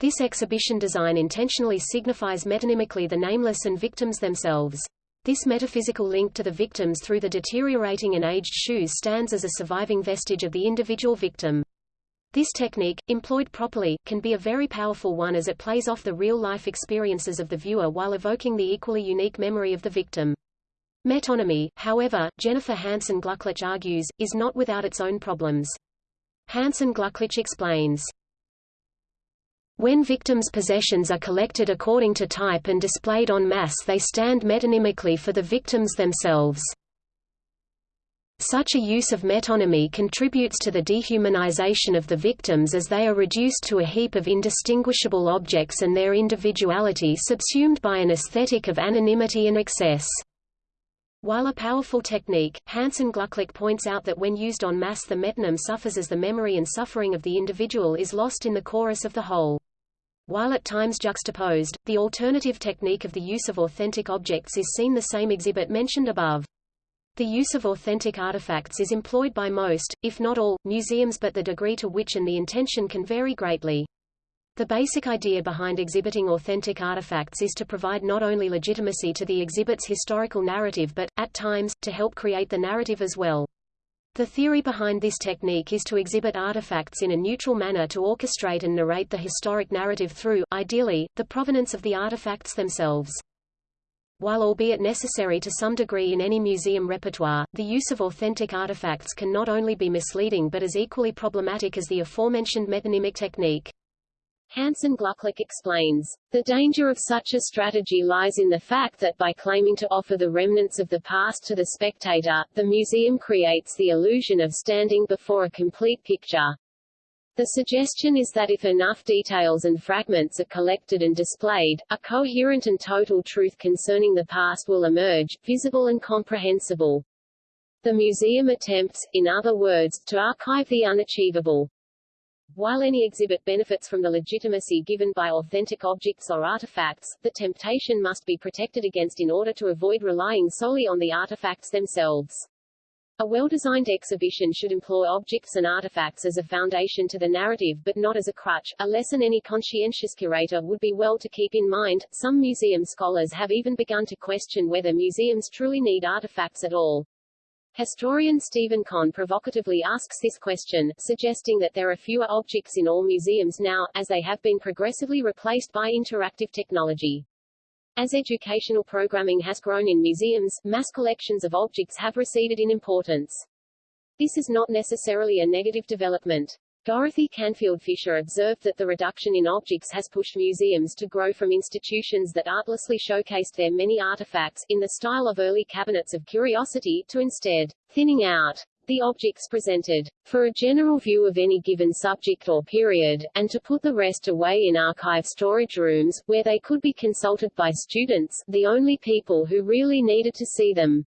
This exhibition design intentionally signifies metonymically the nameless and victims themselves. This metaphysical link to the victims through the deteriorating and aged shoes stands as a surviving vestige of the individual victim. This technique, employed properly, can be a very powerful one as it plays off the real-life experiences of the viewer while evoking the equally unique memory of the victim. Metonymy, however, Jennifer Hansen Glucklich argues, is not without its own problems. Hansen Glucklich explains, when victims' possessions are collected according to type and displayed en masse they stand metonymically for the victims themselves. Such a use of metonymy contributes to the dehumanization of the victims as they are reduced to a heap of indistinguishable objects and their individuality subsumed by an aesthetic of anonymity and excess. While a powerful technique, Hansen Glucklich points out that when used en masse the metonym suffers as the memory and suffering of the individual is lost in the chorus of the whole. While at times juxtaposed, the alternative technique of the use of authentic objects is seen the same exhibit mentioned above. The use of authentic artifacts is employed by most, if not all, museums but the degree to which and the intention can vary greatly. The basic idea behind exhibiting authentic artifacts is to provide not only legitimacy to the exhibit's historical narrative but, at times, to help create the narrative as well. The theory behind this technique is to exhibit artifacts in a neutral manner to orchestrate and narrate the historic narrative through, ideally, the provenance of the artifacts themselves. While albeit necessary to some degree in any museum repertoire, the use of authentic artifacts can not only be misleading but as equally problematic as the aforementioned metonymic technique. Hansen Glucklich explains, the danger of such a strategy lies in the fact that by claiming to offer the remnants of the past to the spectator, the museum creates the illusion of standing before a complete picture. The suggestion is that if enough details and fragments are collected and displayed, a coherent and total truth concerning the past will emerge, visible and comprehensible. The museum attempts, in other words, to archive the unachievable. While any exhibit benefits from the legitimacy given by authentic objects or artifacts, the temptation must be protected against in order to avoid relying solely on the artifacts themselves. A well-designed exhibition should employ objects and artifacts as a foundation to the narrative but not as a crutch, a lesson any conscientious curator would be well to keep in mind. Some museum scholars have even begun to question whether museums truly need artifacts at all. Historian Stephen Conn provocatively asks this question, suggesting that there are fewer objects in all museums now, as they have been progressively replaced by interactive technology. As educational programming has grown in museums, mass collections of objects have receded in importance. This is not necessarily a negative development. Dorothy Canfield Fisher observed that the reduction in objects has pushed museums to grow from institutions that artlessly showcased their many artifacts, in the style of early cabinets of curiosity, to instead thinning out the objects presented, for a general view of any given subject or period, and to put the rest away in archive storage rooms, where they could be consulted by students, the only people who really needed to see them.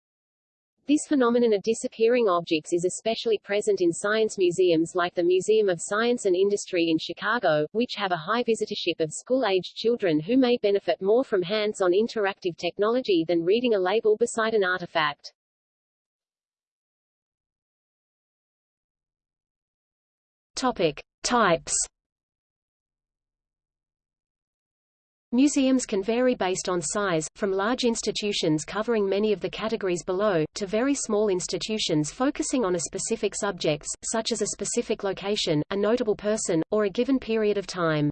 This phenomenon of disappearing objects is especially present in science museums like the Museum of Science and Industry in Chicago, which have a high visitorship of school-aged children who may benefit more from hands-on interactive technology than reading a label beside an artifact. Topic. Types Museums can vary based on size, from large institutions covering many of the categories below, to very small institutions focusing on a specific subjects, such as a specific location, a notable person, or a given period of time.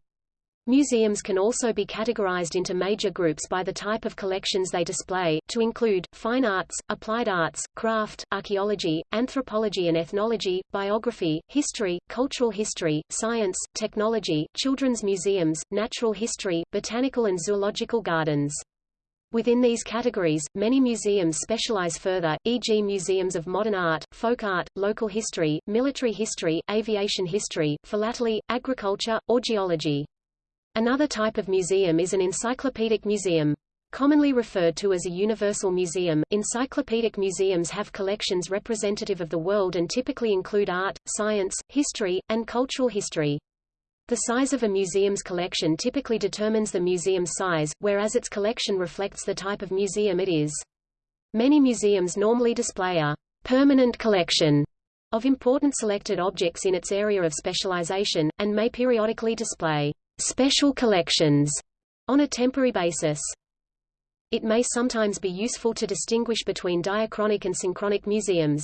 Museums can also be categorized into major groups by the type of collections they display, to include, fine arts, applied arts, craft, archaeology, anthropology and ethnology, biography, history, cultural history, science, technology, children's museums, natural history, botanical and zoological gardens. Within these categories, many museums specialize further, e.g. museums of modern art, folk art, local history, military history, aviation history, philately, agriculture, or geology. Another type of museum is an encyclopedic museum. Commonly referred to as a universal museum, encyclopedic museums have collections representative of the world and typically include art, science, history, and cultural history. The size of a museum's collection typically determines the museum's size, whereas its collection reflects the type of museum it is. Many museums normally display a permanent collection of important selected objects in its area of specialization, and may periodically display special collections on a temporary basis. It may sometimes be useful to distinguish between diachronic and synchronic museums.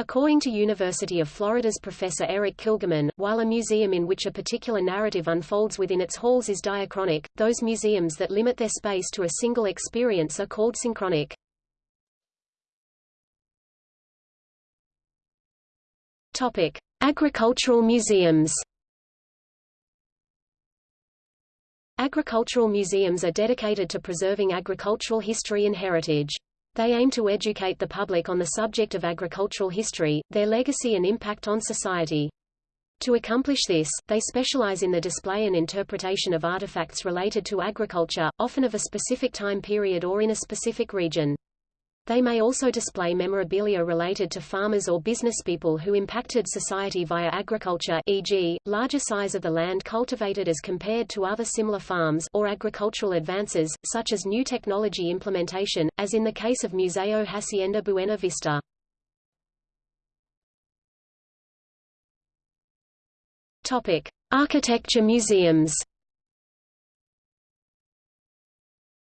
According to University of Florida's Professor Eric Kligerman, while a museum in which a particular narrative unfolds within its halls is diachronic, those museums that limit their space to a single experience are called synchronic. Topic: Agricultural museums. Agricultural museums are dedicated to preserving agricultural history and heritage. They aim to educate the public on the subject of agricultural history, their legacy and impact on society. To accomplish this, they specialize in the display and interpretation of artifacts related to agriculture, often of a specific time period or in a specific region. They may also display memorabilia related to farmers or businesspeople who impacted society via agriculture e.g., larger size of the land cultivated as compared to other similar farms or agricultural advances, such as new technology implementation, as in the case of Museo Hacienda Buena Vista. Topic: Architecture museums.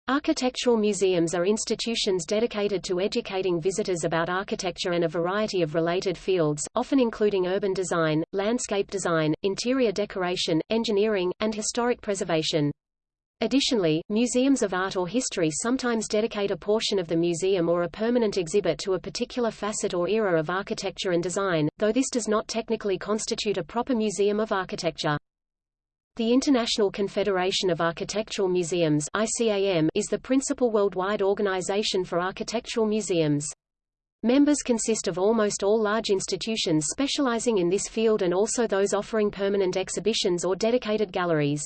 Architectural museums are institutions dedicated to educating visitors about architecture and a variety of related fields, often including urban design, landscape design, interior decoration, engineering, and historic preservation. Additionally, museums of art or history sometimes dedicate a portion of the museum or a permanent exhibit to a particular facet or era of architecture and design, though this does not technically constitute a proper museum of architecture. The International Confederation of Architectural Museums ICAM is the principal worldwide organization for architectural museums. Members consist of almost all large institutions specializing in this field and also those offering permanent exhibitions or dedicated galleries.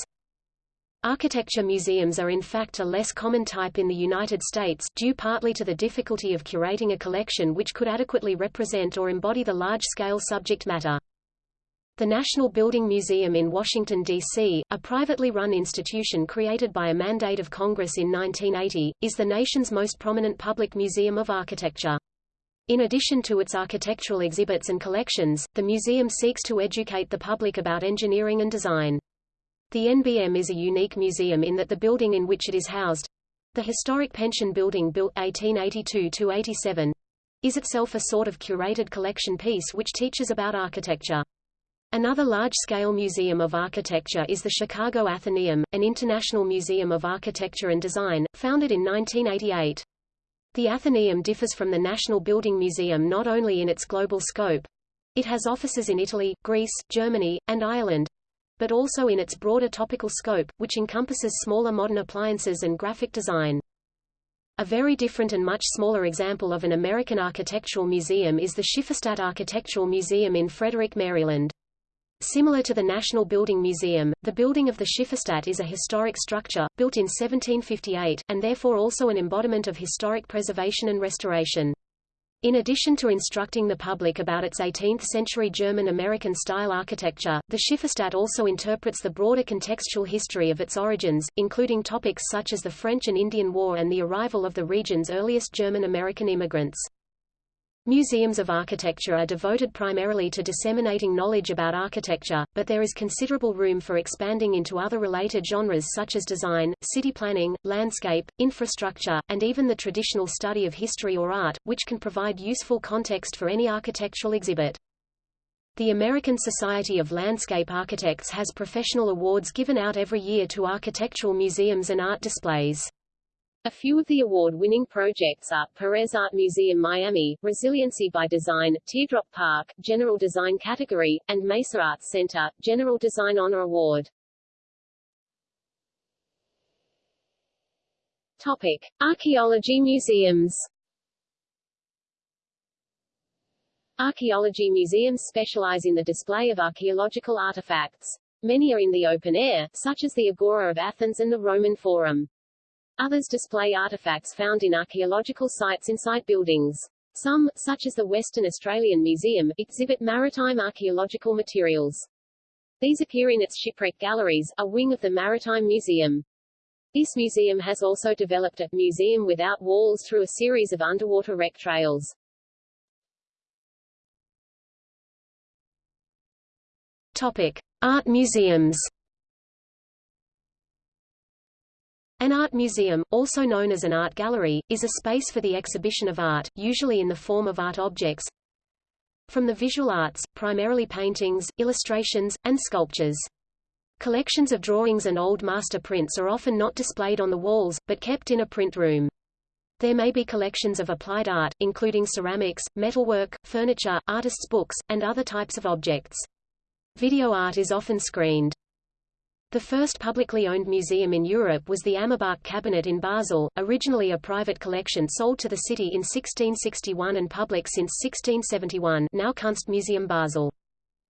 Architecture museums are in fact a less common type in the United States, due partly to the difficulty of curating a collection which could adequately represent or embody the large-scale subject matter. The National Building Museum in Washington, D.C., a privately run institution created by a mandate of Congress in 1980, is the nation's most prominent public museum of architecture. In addition to its architectural exhibits and collections, the museum seeks to educate the public about engineering and design. The NBM is a unique museum in that the building in which it is housed, the historic pension building built 1882-87, is itself a sort of curated collection piece which teaches about architecture. Another large-scale museum of architecture is the Chicago Athenaeum, an international museum of architecture and design, founded in 1988. The Athenaeum differs from the National Building Museum not only in its global scope, it has offices in Italy, Greece, Germany, and Ireland, but also in its broader topical scope, which encompasses smaller modern appliances and graphic design. A very different and much smaller example of an American architectural museum is the Schifferstadt Architectural Museum in Frederick, Maryland. Similar to the National Building Museum, the building of the Schifferstadt is a historic structure, built in 1758, and therefore also an embodiment of historic preservation and restoration. In addition to instructing the public about its 18th-century German-American style architecture, the Schifferstadt also interprets the broader contextual history of its origins, including topics such as the French and Indian War and the arrival of the region's earliest German-American immigrants. Museums of architecture are devoted primarily to disseminating knowledge about architecture, but there is considerable room for expanding into other related genres such as design, city planning, landscape, infrastructure, and even the traditional study of history or art, which can provide useful context for any architectural exhibit. The American Society of Landscape Architects has professional awards given out every year to architectural museums and art displays. A few of the award-winning projects are, Perez Art Museum Miami, Resiliency by Design, Teardrop Park, General Design Category, and Mesa Arts Center, General Design Honor Award. Topic. Archaeology museums Archaeology museums specialize in the display of archaeological artifacts. Many are in the open air, such as the Agora of Athens and the Roman Forum. Others display artifacts found in archaeological sites inside buildings. Some, such as the Western Australian Museum, exhibit maritime archaeological materials. These appear in its shipwreck galleries, a wing of the Maritime Museum. This museum has also developed a museum without walls through a series of underwater wreck trails. Topic: Art museums. An art museum, also known as an art gallery, is a space for the exhibition of art, usually in the form of art objects, from the visual arts, primarily paintings, illustrations, and sculptures. Collections of drawings and old master prints are often not displayed on the walls, but kept in a print room. There may be collections of applied art, including ceramics, metalwork, furniture, artists' books, and other types of objects. Video art is often screened. The first publicly owned museum in Europe was the Amerbach Cabinet in Basel, originally a private collection sold to the city in 1661 and public since 1671 now Kunstmuseum Basel.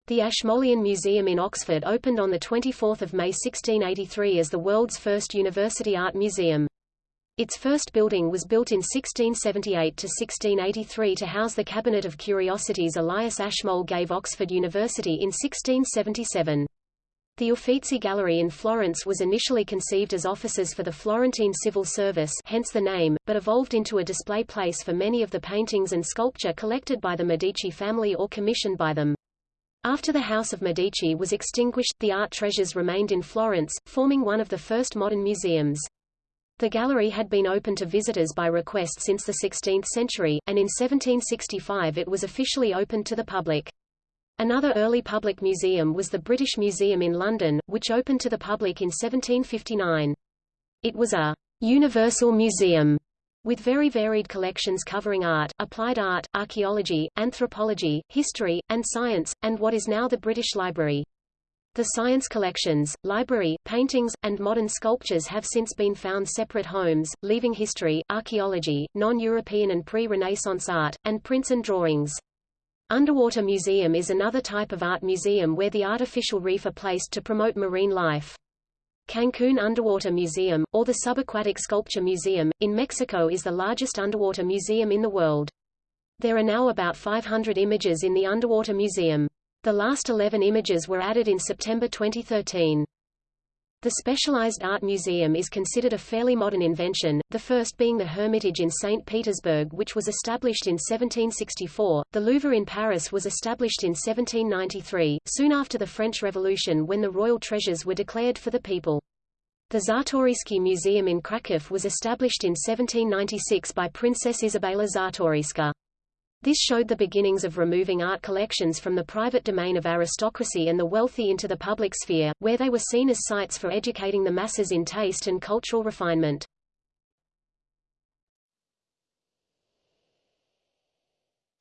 The Ashmolean Museum in Oxford opened on 24 May 1683 as the world's first university art museum. Its first building was built in 1678 to 1683 to house the Cabinet of Curiosities Elias Ashmole gave Oxford University in 1677. The Uffizi Gallery in Florence was initially conceived as offices for the Florentine civil service hence the name, but evolved into a display place for many of the paintings and sculpture collected by the Medici family or commissioned by them. After the House of Medici was extinguished, the art treasures remained in Florence, forming one of the first modern museums. The gallery had been open to visitors by request since the 16th century, and in 1765 it was officially opened to the public. Another early public museum was the British Museum in London, which opened to the public in 1759. It was a universal museum with very varied collections covering art, applied art, archaeology, anthropology, history, and science, and what is now the British Library. The science collections, library, paintings, and modern sculptures have since been found separate homes, leaving history, archaeology, non-European and pre-Renaissance art, and prints and drawings. Underwater museum is another type of art museum where the artificial reef are placed to promote marine life. Cancun Underwater Museum, or the Subaquatic Sculpture Museum, in Mexico is the largest underwater museum in the world. There are now about 500 images in the Underwater Museum. The last 11 images were added in September 2013. The Specialized Art Museum is considered a fairly modern invention, the first being the Hermitage in St. Petersburg which was established in 1764. The Louvre in Paris was established in 1793, soon after the French Revolution when the royal treasures were declared for the people. The Czartoryski Museum in Kraków was established in 1796 by Princess Isabella Czartoryska. This showed the beginnings of removing art collections from the private domain of aristocracy and the wealthy into the public sphere, where they were seen as sites for educating the masses in taste and cultural refinement.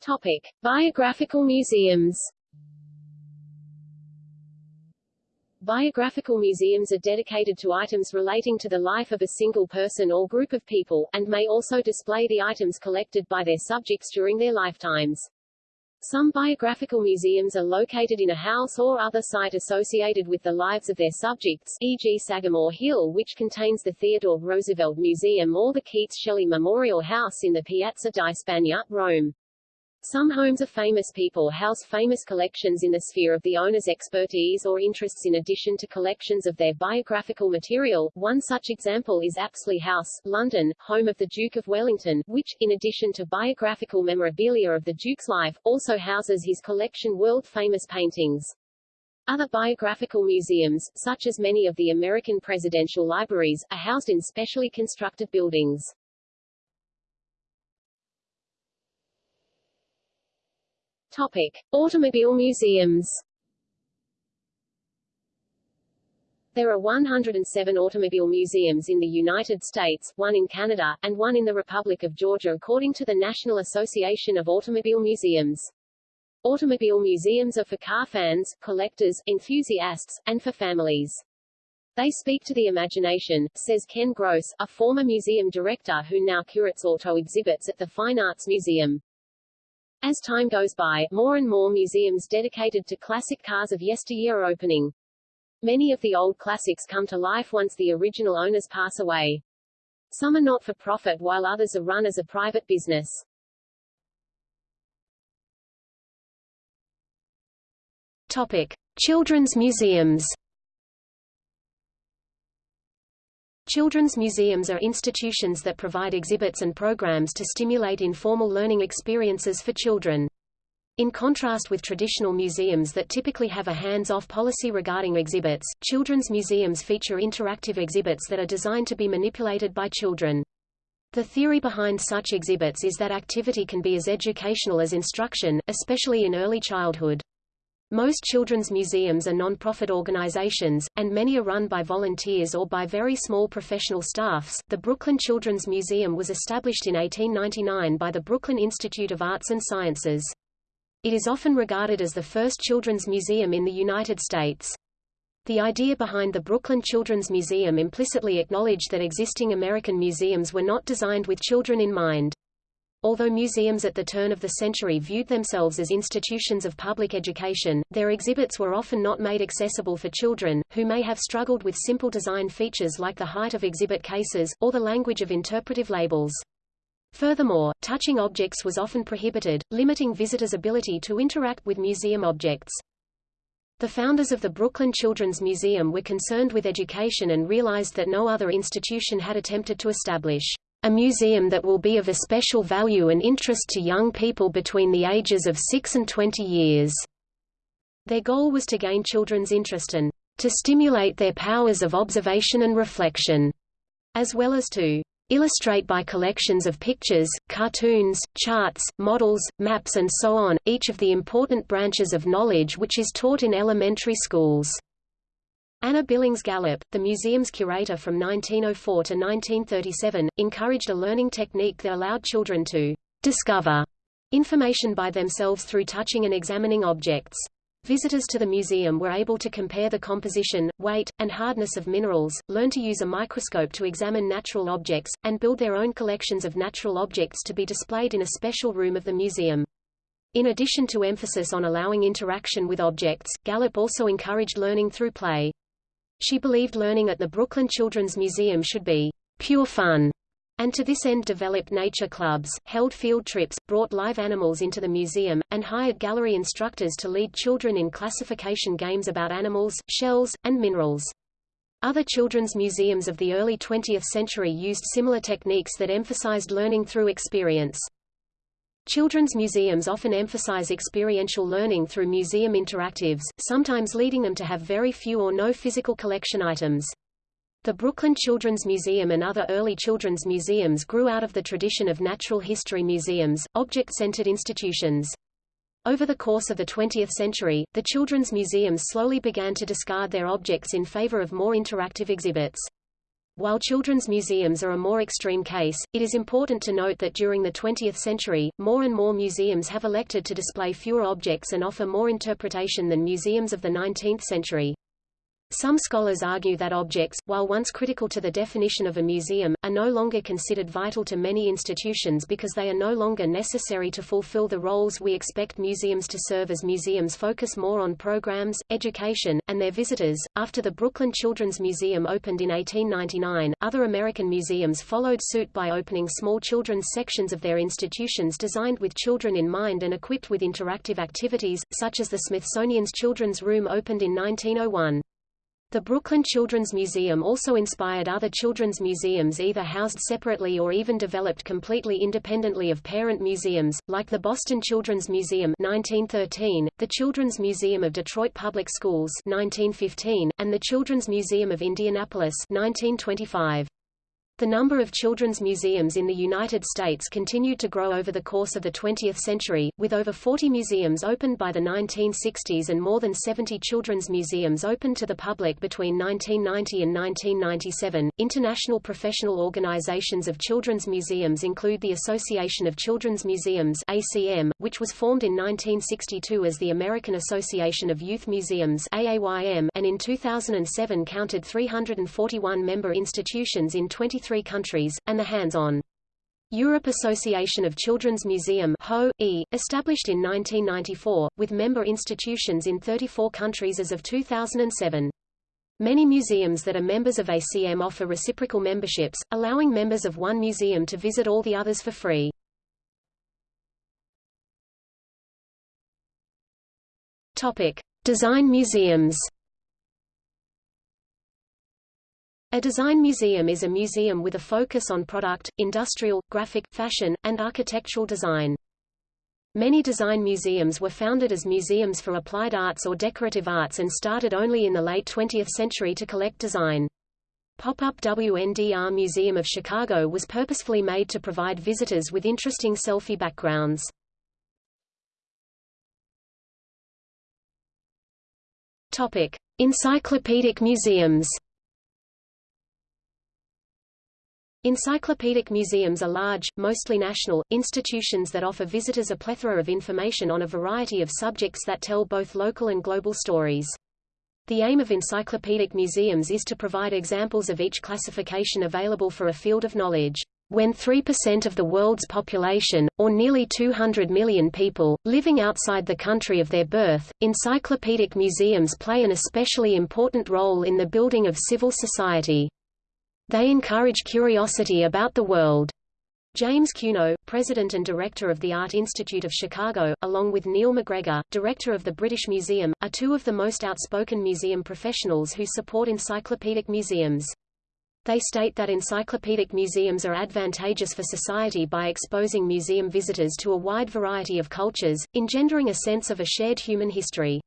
Topic: Biographical museums. Biographical museums are dedicated to items relating to the life of a single person or group of people, and may also display the items collected by their subjects during their lifetimes. Some biographical museums are located in a house or other site associated with the lives of their subjects, e.g. Sagamore Hill which contains the Theodore Roosevelt Museum or the Keats Shelley Memorial House in the Piazza di Spagna, Rome. Some homes of famous people house famous collections in the sphere of the owner's expertise or interests in addition to collections of their biographical material. One such example is Apsley House, London, home of the Duke of Wellington, which, in addition to biographical memorabilia of the Duke's life, also houses his collection world-famous paintings. Other biographical museums, such as many of the American presidential libraries, are housed in specially constructed buildings. Topic: Automobile museums. There are 107 automobile museums in the United States, one in Canada, and one in the Republic of Georgia according to the National Association of Automobile Museums. Automobile museums are for car fans, collectors, enthusiasts, and for families. They speak to the imagination, says Ken Gross, a former museum director who now curates auto exhibits at the Fine Arts Museum. As time goes by, more and more museums dedicated to classic cars of yesteryear are opening. Many of the old classics come to life once the original owners pass away. Some are not for profit while others are run as a private business. Topic. Children's museums Children's museums are institutions that provide exhibits and programs to stimulate informal learning experiences for children. In contrast with traditional museums that typically have a hands-off policy regarding exhibits, children's museums feature interactive exhibits that are designed to be manipulated by children. The theory behind such exhibits is that activity can be as educational as instruction, especially in early childhood. Most children's museums are non-profit organizations, and many are run by volunteers or by very small professional staffs. The Brooklyn Children's Museum was established in 1899 by the Brooklyn Institute of Arts and Sciences. It is often regarded as the first children's museum in the United States. The idea behind the Brooklyn Children's Museum implicitly acknowledged that existing American museums were not designed with children in mind. Although museums at the turn of the century viewed themselves as institutions of public education, their exhibits were often not made accessible for children, who may have struggled with simple design features like the height of exhibit cases, or the language of interpretive labels. Furthermore, touching objects was often prohibited, limiting visitors' ability to interact with museum objects. The founders of the Brooklyn Children's Museum were concerned with education and realized that no other institution had attempted to establish a museum that will be of especial value and interest to young people between the ages of 6 and 20 years. Their goal was to gain children's interest and to stimulate their powers of observation and reflection, as well as to illustrate by collections of pictures, cartoons, charts, models, maps and so on, each of the important branches of knowledge which is taught in elementary schools. Anna Billings Gallup, the museum's curator from 1904 to 1937, encouraged a learning technique that allowed children to discover information by themselves through touching and examining objects. Visitors to the museum were able to compare the composition, weight, and hardness of minerals, learn to use a microscope to examine natural objects, and build their own collections of natural objects to be displayed in a special room of the museum. In addition to emphasis on allowing interaction with objects, Gallup also encouraged learning through play. She believed learning at the Brooklyn Children's Museum should be pure fun, and to this end developed nature clubs, held field trips, brought live animals into the museum, and hired gallery instructors to lead children in classification games about animals, shells, and minerals. Other children's museums of the early 20th century used similar techniques that emphasized learning through experience. Children's museums often emphasize experiential learning through museum interactives, sometimes leading them to have very few or no physical collection items. The Brooklyn Children's Museum and other early children's museums grew out of the tradition of natural history museums, object-centered institutions. Over the course of the 20th century, the children's museums slowly began to discard their objects in favor of more interactive exhibits. While children's museums are a more extreme case, it is important to note that during the 20th century, more and more museums have elected to display fewer objects and offer more interpretation than museums of the 19th century. Some scholars argue that objects, while once critical to the definition of a museum, are no longer considered vital to many institutions because they are no longer necessary to fulfill the roles we expect museums to serve as museums focus more on programs, education, and their visitors. After the Brooklyn Children's Museum opened in 1899, other American museums followed suit by opening small children's sections of their institutions designed with children in mind and equipped with interactive activities, such as the Smithsonian's Children's Room opened in 1901. The Brooklyn Children's Museum also inspired other children's museums either housed separately or even developed completely independently of parent museums, like the Boston Children's Museum 1913, the Children's Museum of Detroit Public Schools 1915, and the Children's Museum of Indianapolis 1925. The number of children's museums in the United States continued to grow over the course of the 20th century, with over 40 museums opened by the 1960s and more than 70 children's museums opened to the public between 1990 and 1997. International professional organizations of children's museums include the Association of Children's Museums (ACM), which was formed in 1962 as the American Association of Youth Museums (AAYM), and in 2007 counted 341 member institutions in 23 three countries, and the Hands-On Europe Association of Children's Museum HO, e, established in 1994, with member institutions in 34 countries as of 2007. Many museums that are members of ACM offer reciprocal memberships, allowing members of one museum to visit all the others for free. Topic. Design museums A design museum is a museum with a focus on product, industrial, graphic, fashion, and architectural design. Many design museums were founded as museums for applied arts or decorative arts and started only in the late 20th century to collect design. Pop-up WNDR Museum of Chicago was purposefully made to provide visitors with interesting selfie backgrounds. Topic: Encyclopedic museums. Encyclopedic museums are large, mostly national, institutions that offer visitors a plethora of information on a variety of subjects that tell both local and global stories. The aim of encyclopedic museums is to provide examples of each classification available for a field of knowledge. When 3% of the world's population, or nearly 200 million people, living outside the country of their birth, encyclopedic museums play an especially important role in the building of civil society. They encourage curiosity about the world. James Cuno, president and director of the Art Institute of Chicago, along with Neil MacGregor, director of the British Museum, are two of the most outspoken museum professionals who support encyclopedic museums. They state that encyclopedic museums are advantageous for society by exposing museum visitors to a wide variety of cultures, engendering a sense of a shared human history.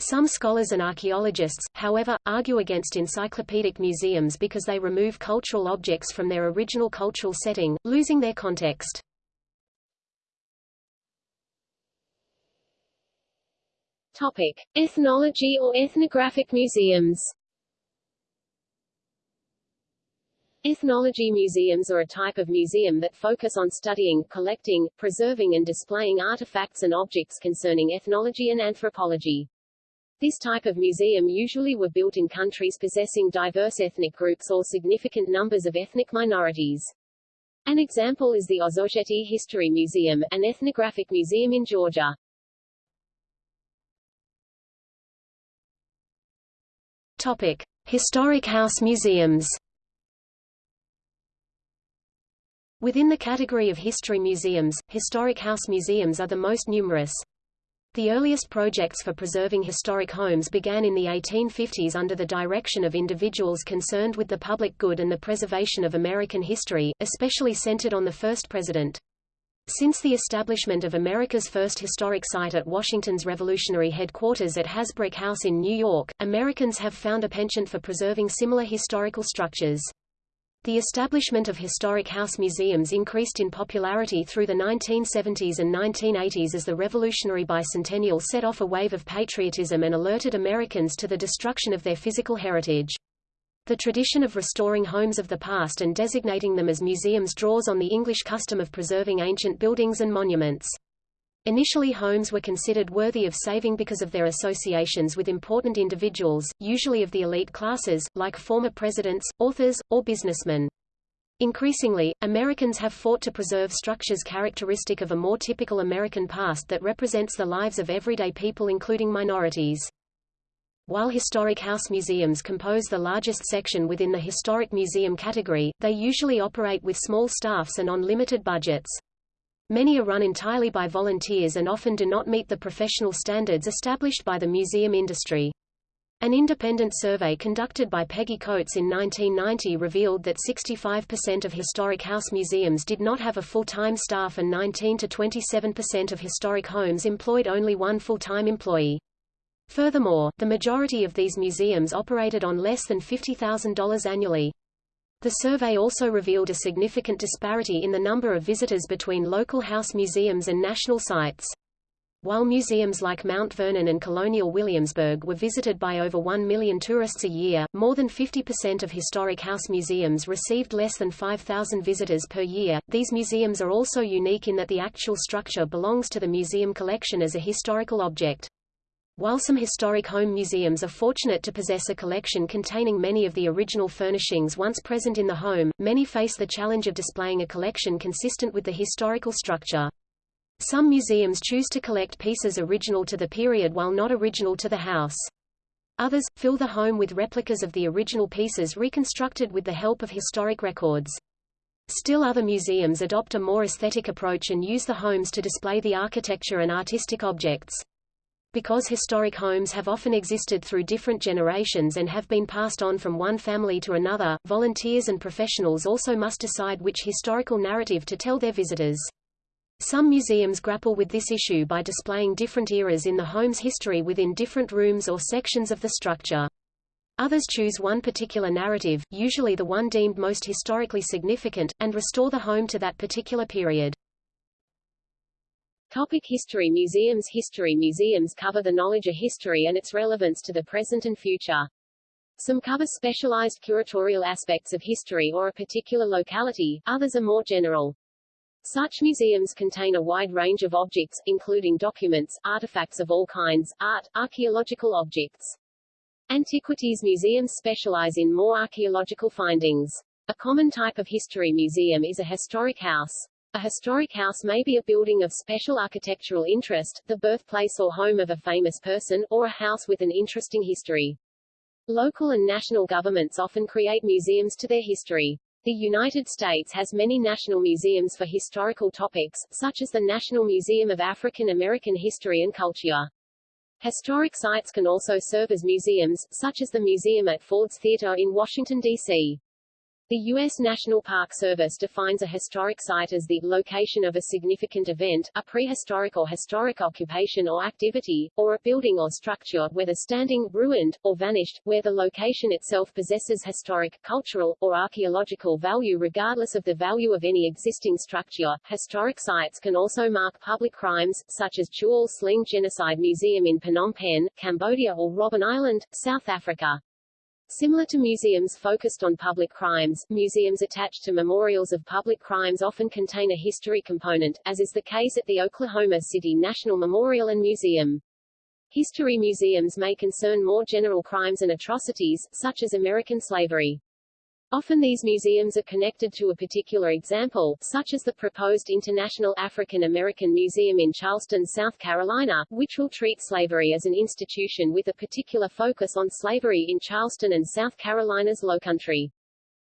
Some scholars and archaeologists, however, argue against encyclopedic museums because they remove cultural objects from their original cultural setting, losing their context. Topic: Ethnology or ethnographic museums. Ethnology museums are a type of museum that focus on studying, collecting, preserving and displaying artifacts and objects concerning ethnology and anthropology. This type of museum usually were built in countries possessing diverse ethnic groups or significant numbers of ethnic minorities. An example is the Ozurgeti History Museum, an ethnographic museum in Georgia. Topic: Historic house museums. Within the category of history museums, historic house museums are the most numerous. The earliest projects for preserving historic homes began in the 1850s under the direction of individuals concerned with the public good and the preservation of American history, especially centered on the first president. Since the establishment of America's first historic site at Washington's revolutionary headquarters at Hasbrouck House in New York, Americans have found a penchant for preserving similar historical structures. The establishment of historic house museums increased in popularity through the 1970s and 1980s as the Revolutionary Bicentennial set off a wave of patriotism and alerted Americans to the destruction of their physical heritage. The tradition of restoring homes of the past and designating them as museums draws on the English custom of preserving ancient buildings and monuments. Initially homes were considered worthy of saving because of their associations with important individuals, usually of the elite classes, like former presidents, authors, or businessmen. Increasingly, Americans have fought to preserve structures characteristic of a more typical American past that represents the lives of everyday people including minorities. While historic house museums compose the largest section within the historic museum category, they usually operate with small staffs and on limited budgets. Many are run entirely by volunteers and often do not meet the professional standards established by the museum industry. An independent survey conducted by Peggy Coates in 1990 revealed that 65% of historic house museums did not have a full-time staff and 19 to 27% of historic homes employed only one full-time employee. Furthermore, the majority of these museums operated on less than $50,000 annually. The survey also revealed a significant disparity in the number of visitors between local house museums and national sites. While museums like Mount Vernon and Colonial Williamsburg were visited by over 1 million tourists a year, more than 50% of historic house museums received less than 5,000 visitors per year. These museums are also unique in that the actual structure belongs to the museum collection as a historical object. While some historic home museums are fortunate to possess a collection containing many of the original furnishings once present in the home, many face the challenge of displaying a collection consistent with the historical structure. Some museums choose to collect pieces original to the period while not original to the house. Others, fill the home with replicas of the original pieces reconstructed with the help of historic records. Still other museums adopt a more aesthetic approach and use the homes to display the architecture and artistic objects. Because historic homes have often existed through different generations and have been passed on from one family to another, volunteers and professionals also must decide which historical narrative to tell their visitors. Some museums grapple with this issue by displaying different eras in the home's history within different rooms or sections of the structure. Others choose one particular narrative, usually the one deemed most historically significant, and restore the home to that particular period. Topic history Museums History museums cover the knowledge of history and its relevance to the present and future. Some cover specialized curatorial aspects of history or a particular locality, others are more general. Such museums contain a wide range of objects, including documents, artifacts of all kinds, art, archaeological objects. Antiquities museums specialize in more archaeological findings. A common type of history museum is a historic house. A historic house may be a building of special architectural interest, the birthplace or home of a famous person, or a house with an interesting history. Local and national governments often create museums to their history. The United States has many national museums for historical topics, such as the National Museum of African American History and Culture. Historic sites can also serve as museums, such as the museum at Ford's Theater in Washington, D.C. The U.S. National Park Service defines a historic site as the location of a significant event, a prehistoric or historic occupation or activity, or a building or structure, whether standing, ruined, or vanished, where the location itself possesses historic, cultural, or archaeological value regardless of the value of any existing structure. Historic sites can also mark public crimes, such as Tuol Sleng Genocide Museum in Phnom Penh, Cambodia or Robben Island, South Africa. Similar to museums focused on public crimes, museums attached to memorials of public crimes often contain a history component, as is the case at the Oklahoma City National Memorial and Museum. History museums may concern more general crimes and atrocities, such as American slavery. Often these museums are connected to a particular example, such as the proposed International African American Museum in Charleston, South Carolina, which will treat slavery as an institution with a particular focus on slavery in Charleston and South Carolina's Lowcountry.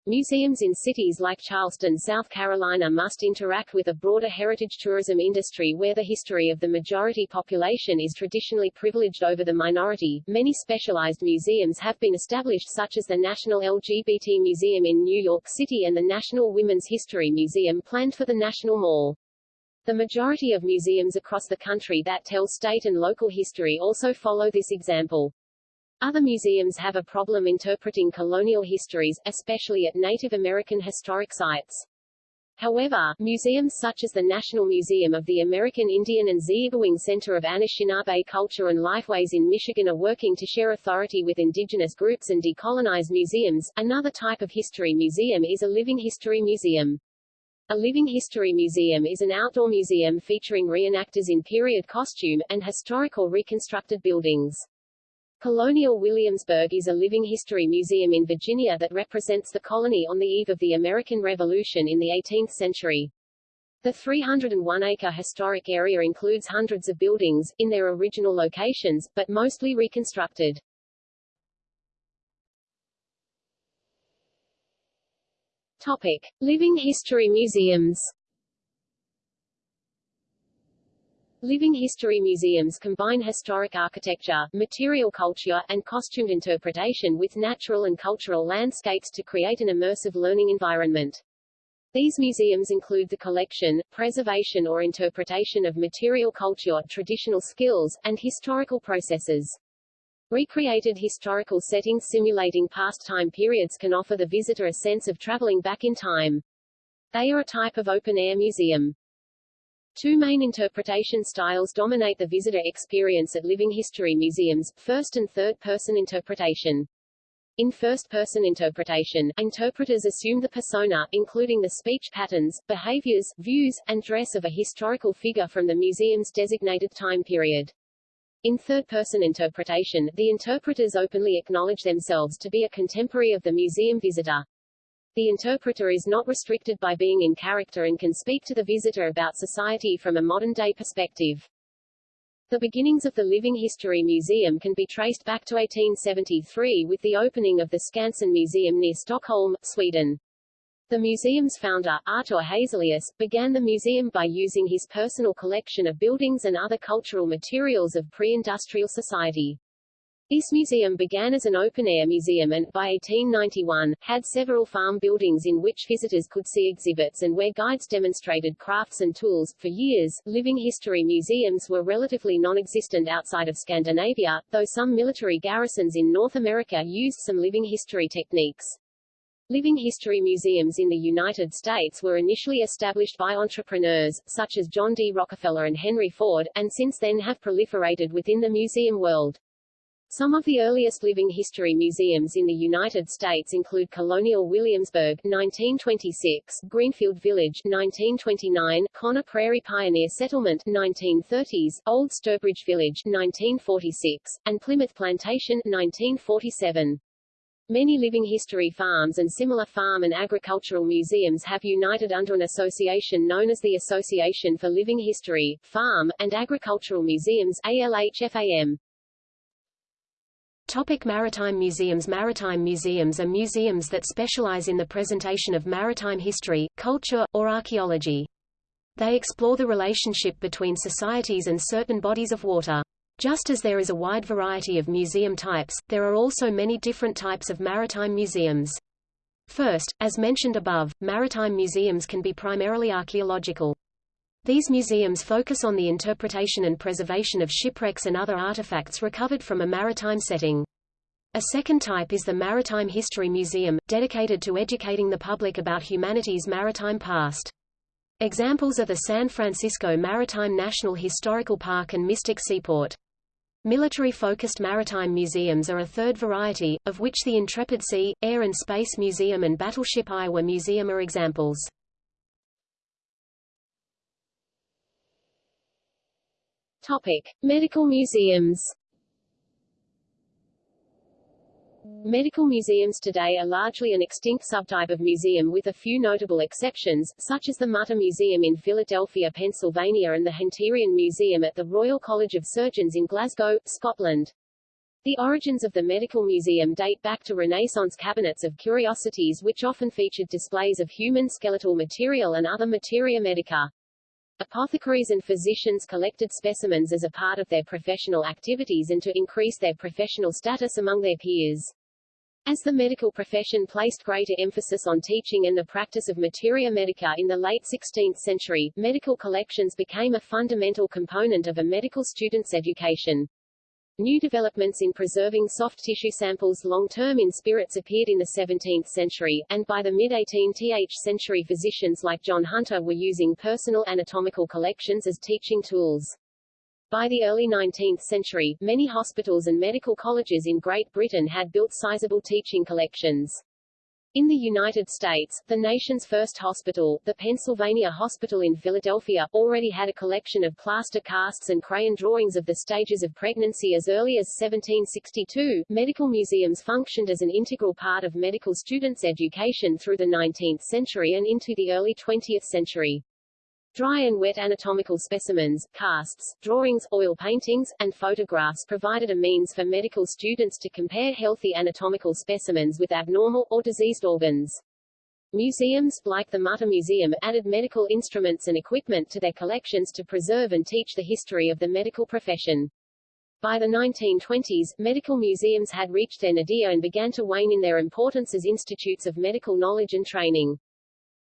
Museums in cities like Charleston, South Carolina must interact with a broader heritage tourism industry where the history of the majority population is traditionally privileged over the minority. Many specialized museums have been established such as the National LGBT Museum in New York City and the National Women's History Museum planned for the National Mall. The majority of museums across the country that tell state and local history also follow this example. Other museums have a problem interpreting colonial histories, especially at Native American historic sites. However, museums such as the National Museum of the American Indian and Ziibiwing Center of Anishinaabe Culture and Lifeways in Michigan are working to share authority with indigenous groups and decolonize museums. Another type of history museum is a living history museum. A living history museum is an outdoor museum featuring reenactors in period costume, and historical reconstructed buildings. Colonial Williamsburg is a living history museum in Virginia that represents the colony on the eve of the American Revolution in the 18th century. The 301-acre historic area includes hundreds of buildings, in their original locations, but mostly reconstructed. Topic. Living history museums Living history museums combine historic architecture, material culture, and costumed interpretation with natural and cultural landscapes to create an immersive learning environment. These museums include the collection, preservation or interpretation of material culture, traditional skills, and historical processes. Recreated historical settings simulating past time periods can offer the visitor a sense of traveling back in time. They are a type of open-air museum. Two main interpretation styles dominate the visitor experience at living history museums, first and third-person interpretation. In first-person interpretation, interpreters assume the persona, including the speech patterns, behaviors, views, and dress of a historical figure from the museum's designated time period. In third-person interpretation, the interpreters openly acknowledge themselves to be a contemporary of the museum visitor. The interpreter is not restricted by being in character and can speak to the visitor about society from a modern-day perspective. The beginnings of the Living History Museum can be traced back to 1873 with the opening of the Skansen Museum near Stockholm, Sweden. The museum's founder, Artur Hazelius, began the museum by using his personal collection of buildings and other cultural materials of pre-industrial society. This museum began as an open-air museum and, by 1891, had several farm buildings in which visitors could see exhibits and where guides demonstrated crafts and tools. For years, living history museums were relatively non-existent outside of Scandinavia, though some military garrisons in North America used some living history techniques. Living history museums in the United States were initially established by entrepreneurs, such as John D. Rockefeller and Henry Ford, and since then have proliferated within the museum world. Some of the earliest living history museums in the United States include Colonial Williamsburg 1926, Greenfield Village 1929, Conner Prairie Pioneer Settlement 1930s, Old Sturbridge Village 1946, and Plymouth Plantation 1947. Many living history farms and similar farm and agricultural museums have united under an association known as the Association for Living History, Farm, and Agricultural Museums ALHFAM. Topic maritime museums Maritime museums are museums that specialize in the presentation of maritime history, culture, or archaeology. They explore the relationship between societies and certain bodies of water. Just as there is a wide variety of museum types, there are also many different types of maritime museums. First, as mentioned above, maritime museums can be primarily archaeological. These museums focus on the interpretation and preservation of shipwrecks and other artifacts recovered from a maritime setting. A second type is the Maritime History Museum, dedicated to educating the public about humanity's maritime past. Examples are the San Francisco Maritime National Historical Park and Mystic Seaport. Military-focused maritime museums are a third variety, of which the Intrepid Sea, Air and Space Museum and Battleship Iowa Museum are examples. Topic: Medical museums. Medical museums today are largely an extinct subtype of museum with a few notable exceptions, such as the Mutter Museum in Philadelphia, Pennsylvania and the Hunterian Museum at the Royal College of Surgeons in Glasgow, Scotland. The origins of the Medical Museum date back to Renaissance cabinets of curiosities which often featured displays of human skeletal material and other materia medica. Apothecaries and physicians collected specimens as a part of their professional activities and to increase their professional status among their peers. As the medical profession placed greater emphasis on teaching and the practice of materia medica in the late 16th century, medical collections became a fundamental component of a medical student's education. New developments in preserving soft tissue samples long-term in spirits appeared in the 17th century, and by the mid-18th century physicians like John Hunter were using personal anatomical collections as teaching tools. By the early 19th century, many hospitals and medical colleges in Great Britain had built sizable teaching collections. In the United States, the nation's first hospital, the Pennsylvania Hospital in Philadelphia, already had a collection of plaster casts and crayon drawings of the stages of pregnancy as early as 1762. Medical museums functioned as an integral part of medical students' education through the 19th century and into the early 20th century. Dry and wet anatomical specimens, casts, drawings, oil paintings, and photographs provided a means for medical students to compare healthy anatomical specimens with abnormal, or diseased organs. Museums, like the Mutter Museum, added medical instruments and equipment to their collections to preserve and teach the history of the medical profession. By the 1920s, medical museums had reached their nadir and began to wane in their importance as institutes of medical knowledge and training.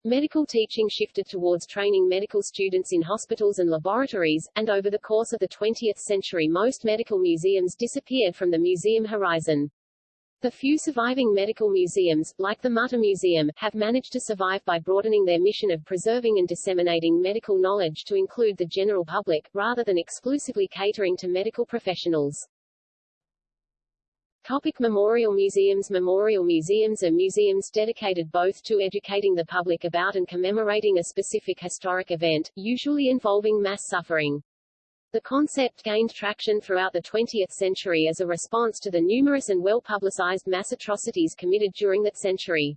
Medical teaching shifted towards training medical students in hospitals and laboratories, and over the course of the 20th century most medical museums disappeared from the museum horizon. The few surviving medical museums, like the Mutter Museum, have managed to survive by broadening their mission of preserving and disseminating medical knowledge to include the general public, rather than exclusively catering to medical professionals. Topic memorial museums Memorial museums are museums dedicated both to educating the public about and commemorating a specific historic event, usually involving mass suffering. The concept gained traction throughout the 20th century as a response to the numerous and well-publicized mass atrocities committed during that century.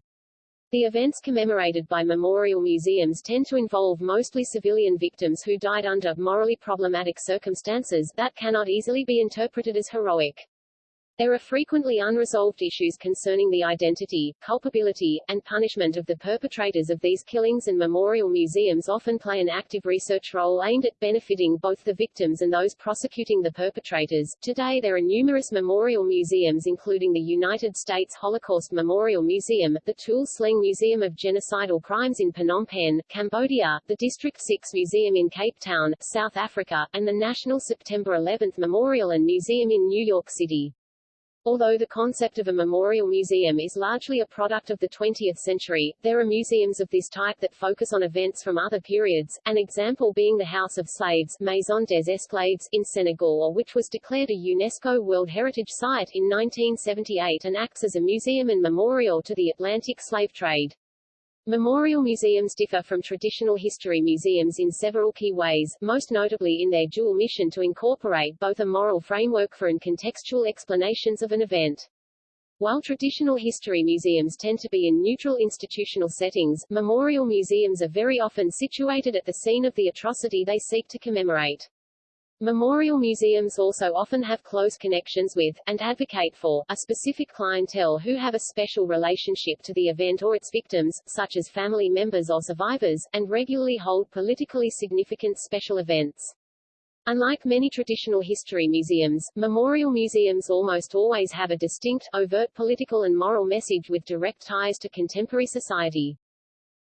The events commemorated by memorial museums tend to involve mostly civilian victims who died under morally problematic circumstances that cannot easily be interpreted as heroic. There are frequently unresolved issues concerning the identity, culpability, and punishment of the perpetrators of these killings and memorial museums often play an active research role aimed at benefiting both the victims and those prosecuting the perpetrators. Today there are numerous memorial museums including the United States Holocaust Memorial Museum, the Tuol Sleng Museum of Genocidal Crimes in Phnom Penh, Cambodia, the District 6 Museum in Cape Town, South Africa, and the National September 11 Memorial and Museum in New York City. Although the concept of a memorial museum is largely a product of the 20th century, there are museums of this type that focus on events from other periods, an example being the House of Slaves Maison des Esclaves in Senegal which was declared a UNESCO World Heritage Site in 1978 and acts as a museum and memorial to the Atlantic slave trade. Memorial museums differ from traditional history museums in several key ways, most notably in their dual mission to incorporate both a moral framework for and contextual explanations of an event. While traditional history museums tend to be in neutral institutional settings, memorial museums are very often situated at the scene of the atrocity they seek to commemorate. Memorial museums also often have close connections with, and advocate for, a specific clientele who have a special relationship to the event or its victims, such as family members or survivors, and regularly hold politically significant special events. Unlike many traditional history museums, memorial museums almost always have a distinct, overt political and moral message with direct ties to contemporary society.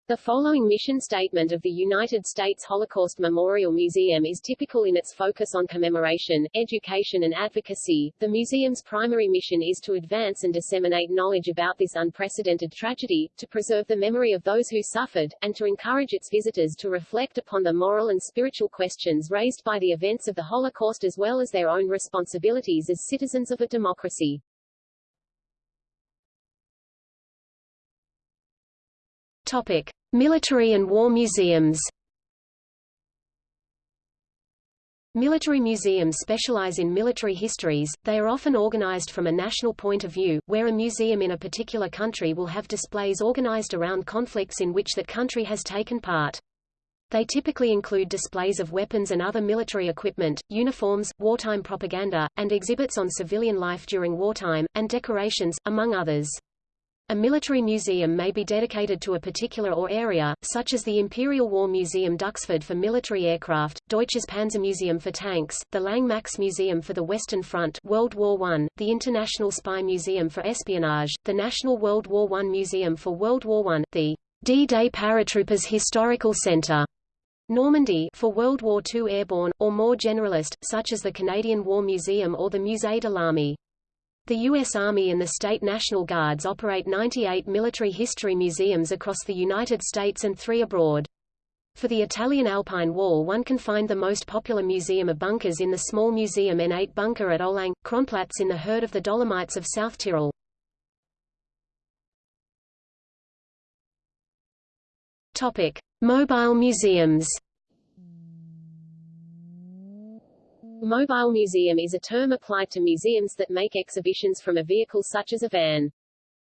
The following mission statement of the United States Holocaust Memorial Museum is typical in its focus on commemoration, education and advocacy. The museum's primary mission is to advance and disseminate knowledge about this unprecedented tragedy, to preserve the memory of those who suffered, and to encourage its visitors to reflect upon the moral and spiritual questions raised by the events of the Holocaust as well as their own responsibilities as citizens of a democracy. Topic: Military and War Museums. Military museums specialize in military histories, they are often organized from a national point of view, where a museum in a particular country will have displays organized around conflicts in which that country has taken part. They typically include displays of weapons and other military equipment, uniforms, wartime propaganda, and exhibits on civilian life during wartime, and decorations, among others. A military museum may be dedicated to a particular or area, such as the Imperial War Museum Duxford for military aircraft, Deutsches Panzermuseum for tanks, the Lange Max Museum for the Western Front World War I, the International Spy Museum for Espionage, the National World War I Museum for World War I, the D-Day Paratroopers Historical Center Normandy for World War II airborne, or more generalist, such as the Canadian War Museum or the Musée de l'Armée. The U.S. Army and the state National Guards operate 98 military history museums across the United States and three abroad. For the Italian Alpine Wall one can find the most popular museum of bunkers in the small Museum N8 bunker at Olang, Kronplatz in the herd of the Dolomites of South Tyrol. Topic. Mobile museums Mobile museum is a term applied to museums that make exhibitions from a vehicle such as a van.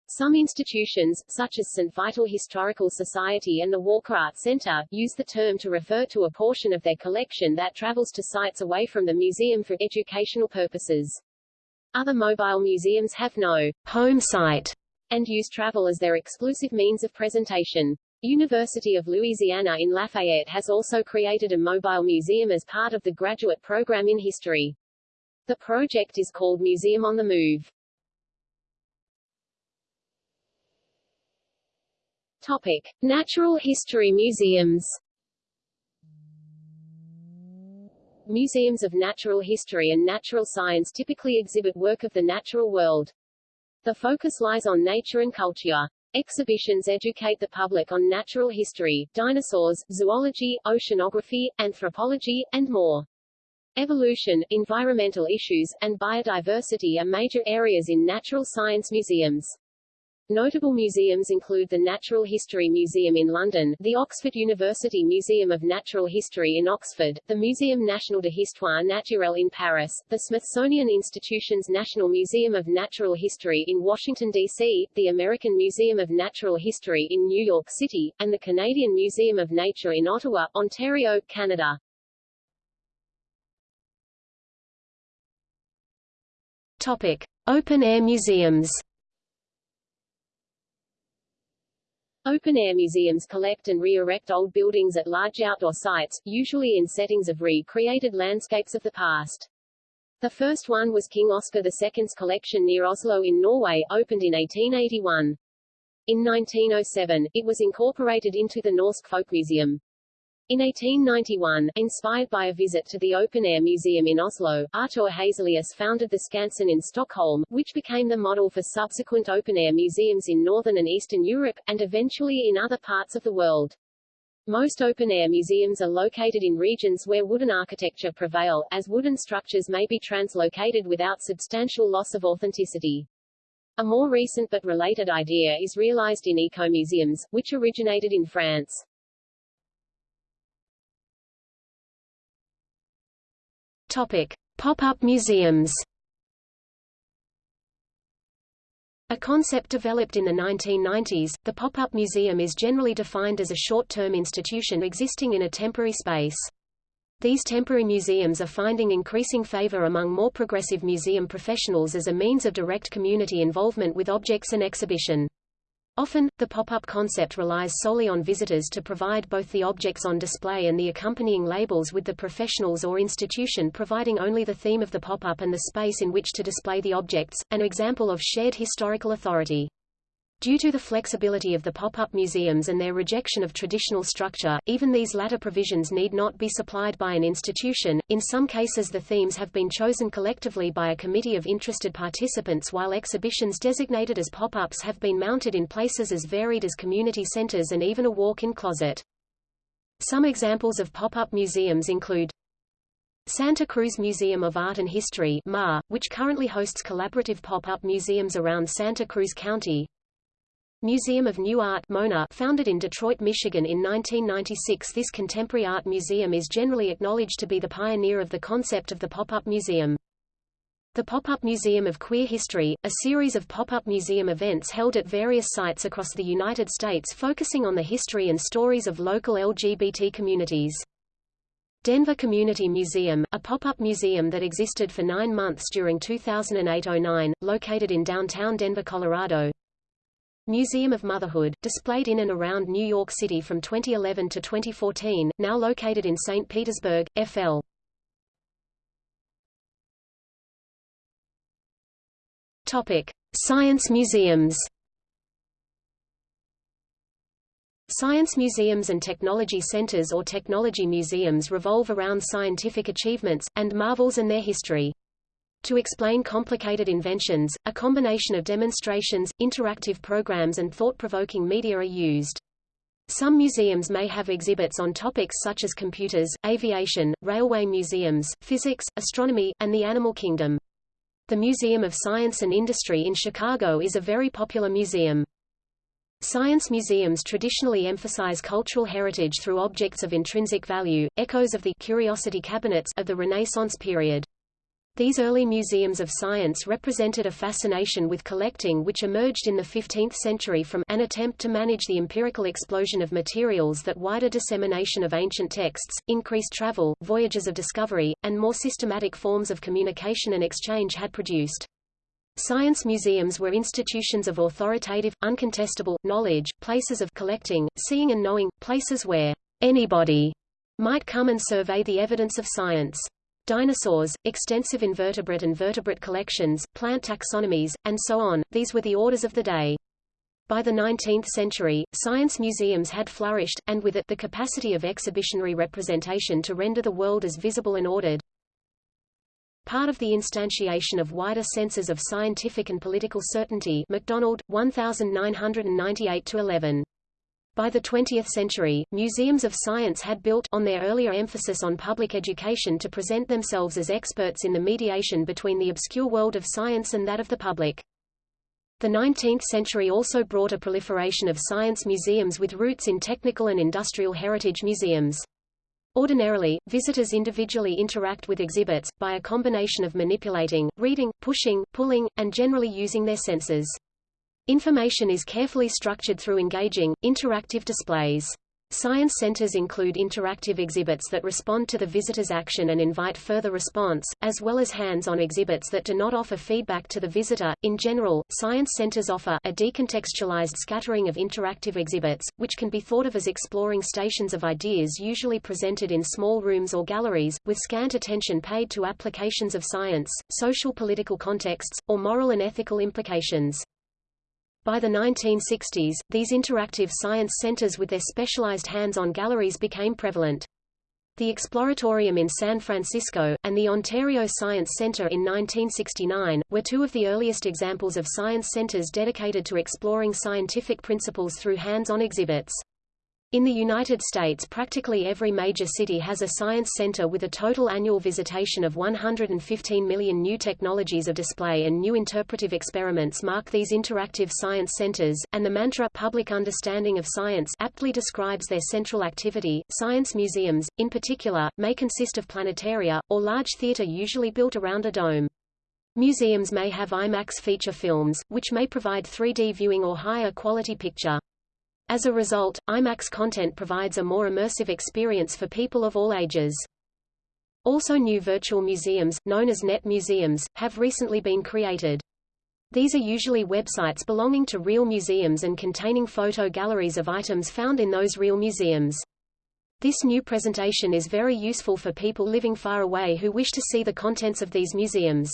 Some institutions, such as St. Vital Historical Society and the Walker Art Center, use the term to refer to a portion of their collection that travels to sites away from the museum for educational purposes. Other mobile museums have no home site and use travel as their exclusive means of presentation. University of Louisiana in Lafayette has also created a mobile museum as part of the graduate program in history. The project is called Museum on the Move. Topic: Natural History Museums. Museums of natural history and natural science typically exhibit work of the natural world. The focus lies on nature and culture. Exhibitions educate the public on natural history, dinosaurs, zoology, oceanography, anthropology, and more. Evolution, environmental issues, and biodiversity are major areas in natural science museums. Notable museums include the Natural History Museum in London, the Oxford University Museum of Natural History in Oxford, the Muséum National de Histoire Naturelle in Paris, the Smithsonian Institution's National Museum of Natural History in Washington, D.C., the American Museum of Natural History in New York City, and the Canadian Museum of Nature in Ottawa, Ontario, Canada. Topic. Open-air museums Open-air museums collect and re-erect old buildings at large outdoor sites, usually in settings of recreated landscapes of the past. The first one was King Oscar II's collection near Oslo in Norway, opened in 1881. In 1907, it was incorporated into the Norsk Folkemuseum. In 1891, inspired by a visit to the open-air museum in Oslo, Artur Hazelius founded the Skansen in Stockholm, which became the model for subsequent open-air museums in Northern and Eastern Europe, and eventually in other parts of the world. Most open-air museums are located in regions where wooden architecture prevail, as wooden structures may be translocated without substantial loss of authenticity. A more recent but related idea is realized in eco-museums, which originated in France. Pop-up museums. A concept developed in the 1990s, the pop-up museum is generally defined as a short-term institution existing in a temporary space. These temporary museums are finding increasing favor among more progressive museum professionals as a means of direct community involvement with objects and exhibition. Often, the pop-up concept relies solely on visitors to provide both the objects on display and the accompanying labels with the professionals or institution providing only the theme of the pop-up and the space in which to display the objects, an example of shared historical authority. Due to the flexibility of the pop-up museums and their rejection of traditional structure, even these latter provisions need not be supplied by an institution. In some cases the themes have been chosen collectively by a committee of interested participants while exhibitions designated as pop-ups have been mounted in places as varied as community centers and even a walk-in closet. Some examples of pop-up museums include Santa Cruz Museum of Art and History MAH, which currently hosts collaborative pop-up museums around Santa Cruz County, Museum of New Art MONA, founded in Detroit, Michigan in 1996 this contemporary art museum is generally acknowledged to be the pioneer of the concept of the pop-up museum. The Pop-Up Museum of Queer History, a series of pop-up museum events held at various sites across the United States focusing on the history and stories of local LGBT communities. Denver Community Museum, a pop-up museum that existed for nine months during 2008-09, located in downtown Denver, Colorado. Museum of Motherhood, displayed in and around New York City from 2011 to 2014, now located in St. Petersburg, FL. Topic: Science museums. Science museums and technology centers or technology museums revolve around scientific achievements, and marvels and their history. To explain complicated inventions, a combination of demonstrations, interactive programs and thought-provoking media are used. Some museums may have exhibits on topics such as computers, aviation, railway museums, physics, astronomy, and the animal kingdom. The Museum of Science and Industry in Chicago is a very popular museum. Science museums traditionally emphasize cultural heritage through objects of intrinsic value, echoes of the curiosity cabinets of the Renaissance period. These early museums of science represented a fascination with collecting which emerged in the 15th century from an attempt to manage the empirical explosion of materials that wider dissemination of ancient texts, increased travel, voyages of discovery, and more systematic forms of communication and exchange had produced. Science museums were institutions of authoritative, uncontestable, knowledge, places of collecting, seeing and knowing, places where anybody might come and survey the evidence of science dinosaurs, extensive invertebrate and vertebrate collections, plant taxonomies, and so on, these were the orders of the day. By the 19th century, science museums had flourished, and with it, the capacity of exhibitionary representation to render the world as visible and ordered. Part of the instantiation of wider senses of scientific and political certainty MacDonald, 1998-11. By the 20th century, museums of science had built on their earlier emphasis on public education to present themselves as experts in the mediation between the obscure world of science and that of the public. The 19th century also brought a proliferation of science museums with roots in technical and industrial heritage museums. Ordinarily, visitors individually interact with exhibits, by a combination of manipulating, reading, pushing, pulling, and generally using their senses. Information is carefully structured through engaging, interactive displays. Science centers include interactive exhibits that respond to the visitor's action and invite further response, as well as hands-on exhibits that do not offer feedback to the visitor. In general, science centers offer a decontextualized scattering of interactive exhibits, which can be thought of as exploring stations of ideas usually presented in small rooms or galleries, with scant attention paid to applications of science, social political contexts, or moral and ethical implications. By the 1960s, these interactive science centers with their specialized hands-on galleries became prevalent. The Exploratorium in San Francisco, and the Ontario Science Centre in 1969, were two of the earliest examples of science centres dedicated to exploring scientific principles through hands-on exhibits. In the United States practically every major city has a science center with a total annual visitation of 115 million new technologies of display and new interpretive experiments mark these interactive science centers, and the mantra public understanding of science aptly describes their central activity. Science museums, in particular, may consist of planetaria, or large theater usually built around a dome. Museums may have IMAX feature films, which may provide 3D viewing or higher quality picture. As a result, IMAX content provides a more immersive experience for people of all ages. Also new virtual museums, known as net museums, have recently been created. These are usually websites belonging to real museums and containing photo galleries of items found in those real museums. This new presentation is very useful for people living far away who wish to see the contents of these museums.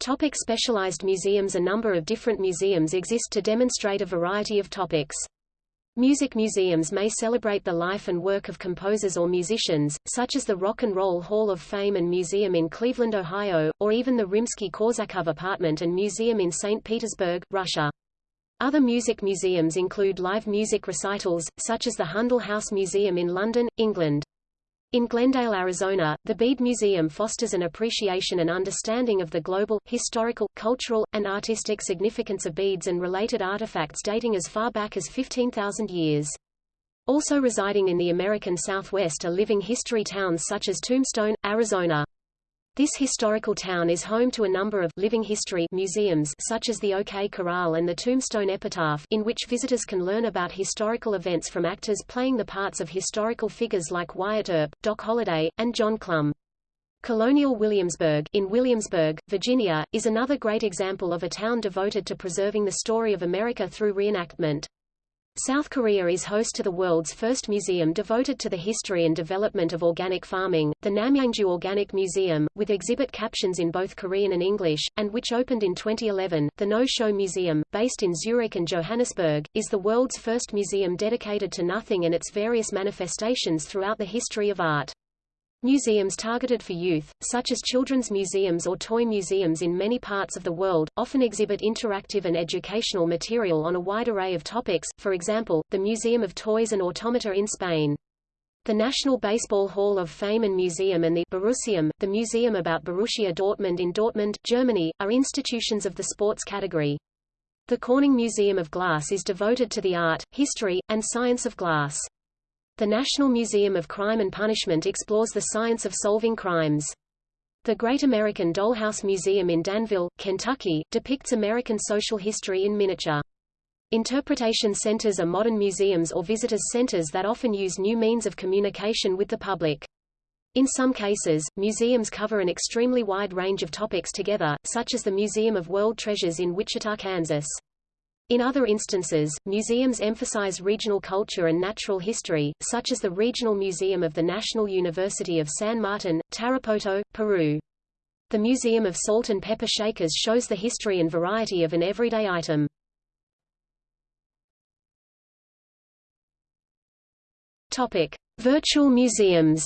Topic specialized museums A number of different museums exist to demonstrate a variety of topics. Music museums may celebrate the life and work of composers or musicians, such as the Rock and Roll Hall of Fame and Museum in Cleveland, Ohio, or even the Rimsky-Korsakov Apartment and Museum in St. Petersburg, Russia. Other music museums include live music recitals, such as the Handel House Museum in London, England. In Glendale, Arizona, the Bead Museum fosters an appreciation and understanding of the global, historical, cultural, and artistic significance of beads and related artifacts dating as far back as 15,000 years. Also residing in the American Southwest are living history towns such as Tombstone, Arizona. This historical town is home to a number of living history museums such as the OK Corral and the Tombstone Epitaph in which visitors can learn about historical events from actors playing the parts of historical figures like Wyatt Earp, Doc Holliday, and John Clum. Colonial Williamsburg in Williamsburg, Virginia, is another great example of a town devoted to preserving the story of America through reenactment. South Korea is host to the world's first museum devoted to the history and development of organic farming, the Namyangju Organic Museum, with exhibit captions in both Korean and English, and which opened in 2011. The No-Show Museum, based in Zurich and Johannesburg, is the world's first museum dedicated to nothing and its various manifestations throughout the history of art. Museums targeted for youth, such as children's museums or toy museums in many parts of the world, often exhibit interactive and educational material on a wide array of topics, for example, the Museum of Toys and Automata in Spain. The National Baseball Hall of Fame and Museum and the Borussium, the museum about Borussia Dortmund in Dortmund, Germany, are institutions of the sports category. The Corning Museum of Glass is devoted to the art, history, and science of glass. The National Museum of Crime and Punishment explores the science of solving crimes. The Great American Dollhouse Museum in Danville, Kentucky, depicts American social history in miniature. Interpretation centers are modern museums or visitors centers that often use new means of communication with the public. In some cases, museums cover an extremely wide range of topics together, such as the Museum of World Treasures in Wichita, Kansas. In other instances, museums emphasize regional culture and natural history, such as the Regional Museum of the National University of San Martin, Tarapoto, Peru. The Museum of Salt and Pepper Shakers shows the history and variety of an everyday item. Topic: Virtual museums.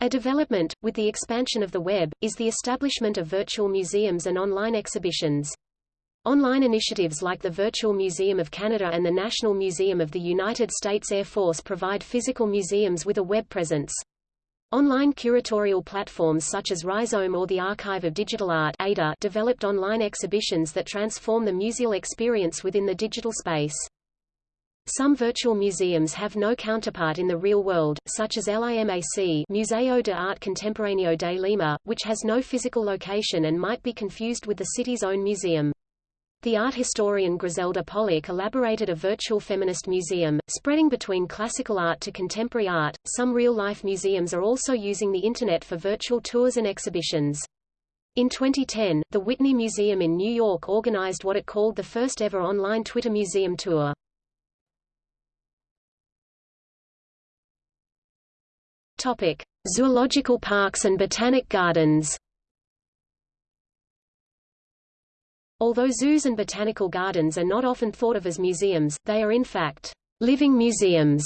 A development, with the expansion of the web, is the establishment of virtual museums and online exhibitions. Online initiatives like the Virtual Museum of Canada and the National Museum of the United States Air Force provide physical museums with a web presence. Online curatorial platforms such as Rhizome or the Archive of Digital Art ADA developed online exhibitions that transform the museal experience within the digital space. Some virtual museums have no counterpart in the real world, such as LIMAC Museo de Arte Contemporáneo de Lima, which has no physical location and might be confused with the city's own museum. The art historian Griselda Pollock elaborated a virtual feminist museum, spreading between classical art to contemporary art. Some real-life museums are also using the Internet for virtual tours and exhibitions. In 2010, the Whitney Museum in New York organized what it called the first ever online Twitter museum tour. Topic: Zoological parks and botanic gardens. Although zoos and botanical gardens are not often thought of as museums, they are in fact living museums.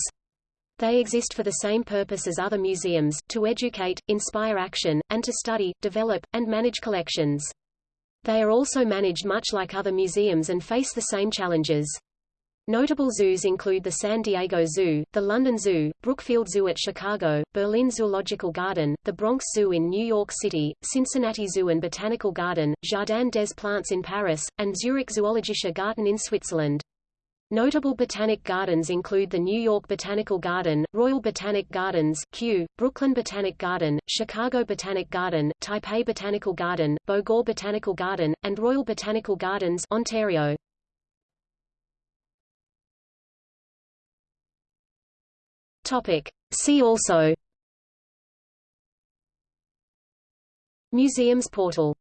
They exist for the same purpose as other museums, to educate, inspire action, and to study, develop, and manage collections. They are also managed much like other museums and face the same challenges. Notable zoos include the San Diego Zoo, the London Zoo, Brookfield Zoo at Chicago, Berlin Zoological Garden, the Bronx Zoo in New York City, Cincinnati Zoo and Botanical Garden, Jardin des Plantes in Paris, and Zurich Zoologischer Garten in Switzerland. Notable botanic gardens include the New York Botanical Garden, Royal Botanic Gardens Kew, Brooklyn Botanic Garden, Chicago Botanic Garden, Taipei Botanical Garden, Bogor Botanical Garden, and Royal Botanical Gardens Ontario. Topic. See also Museums portal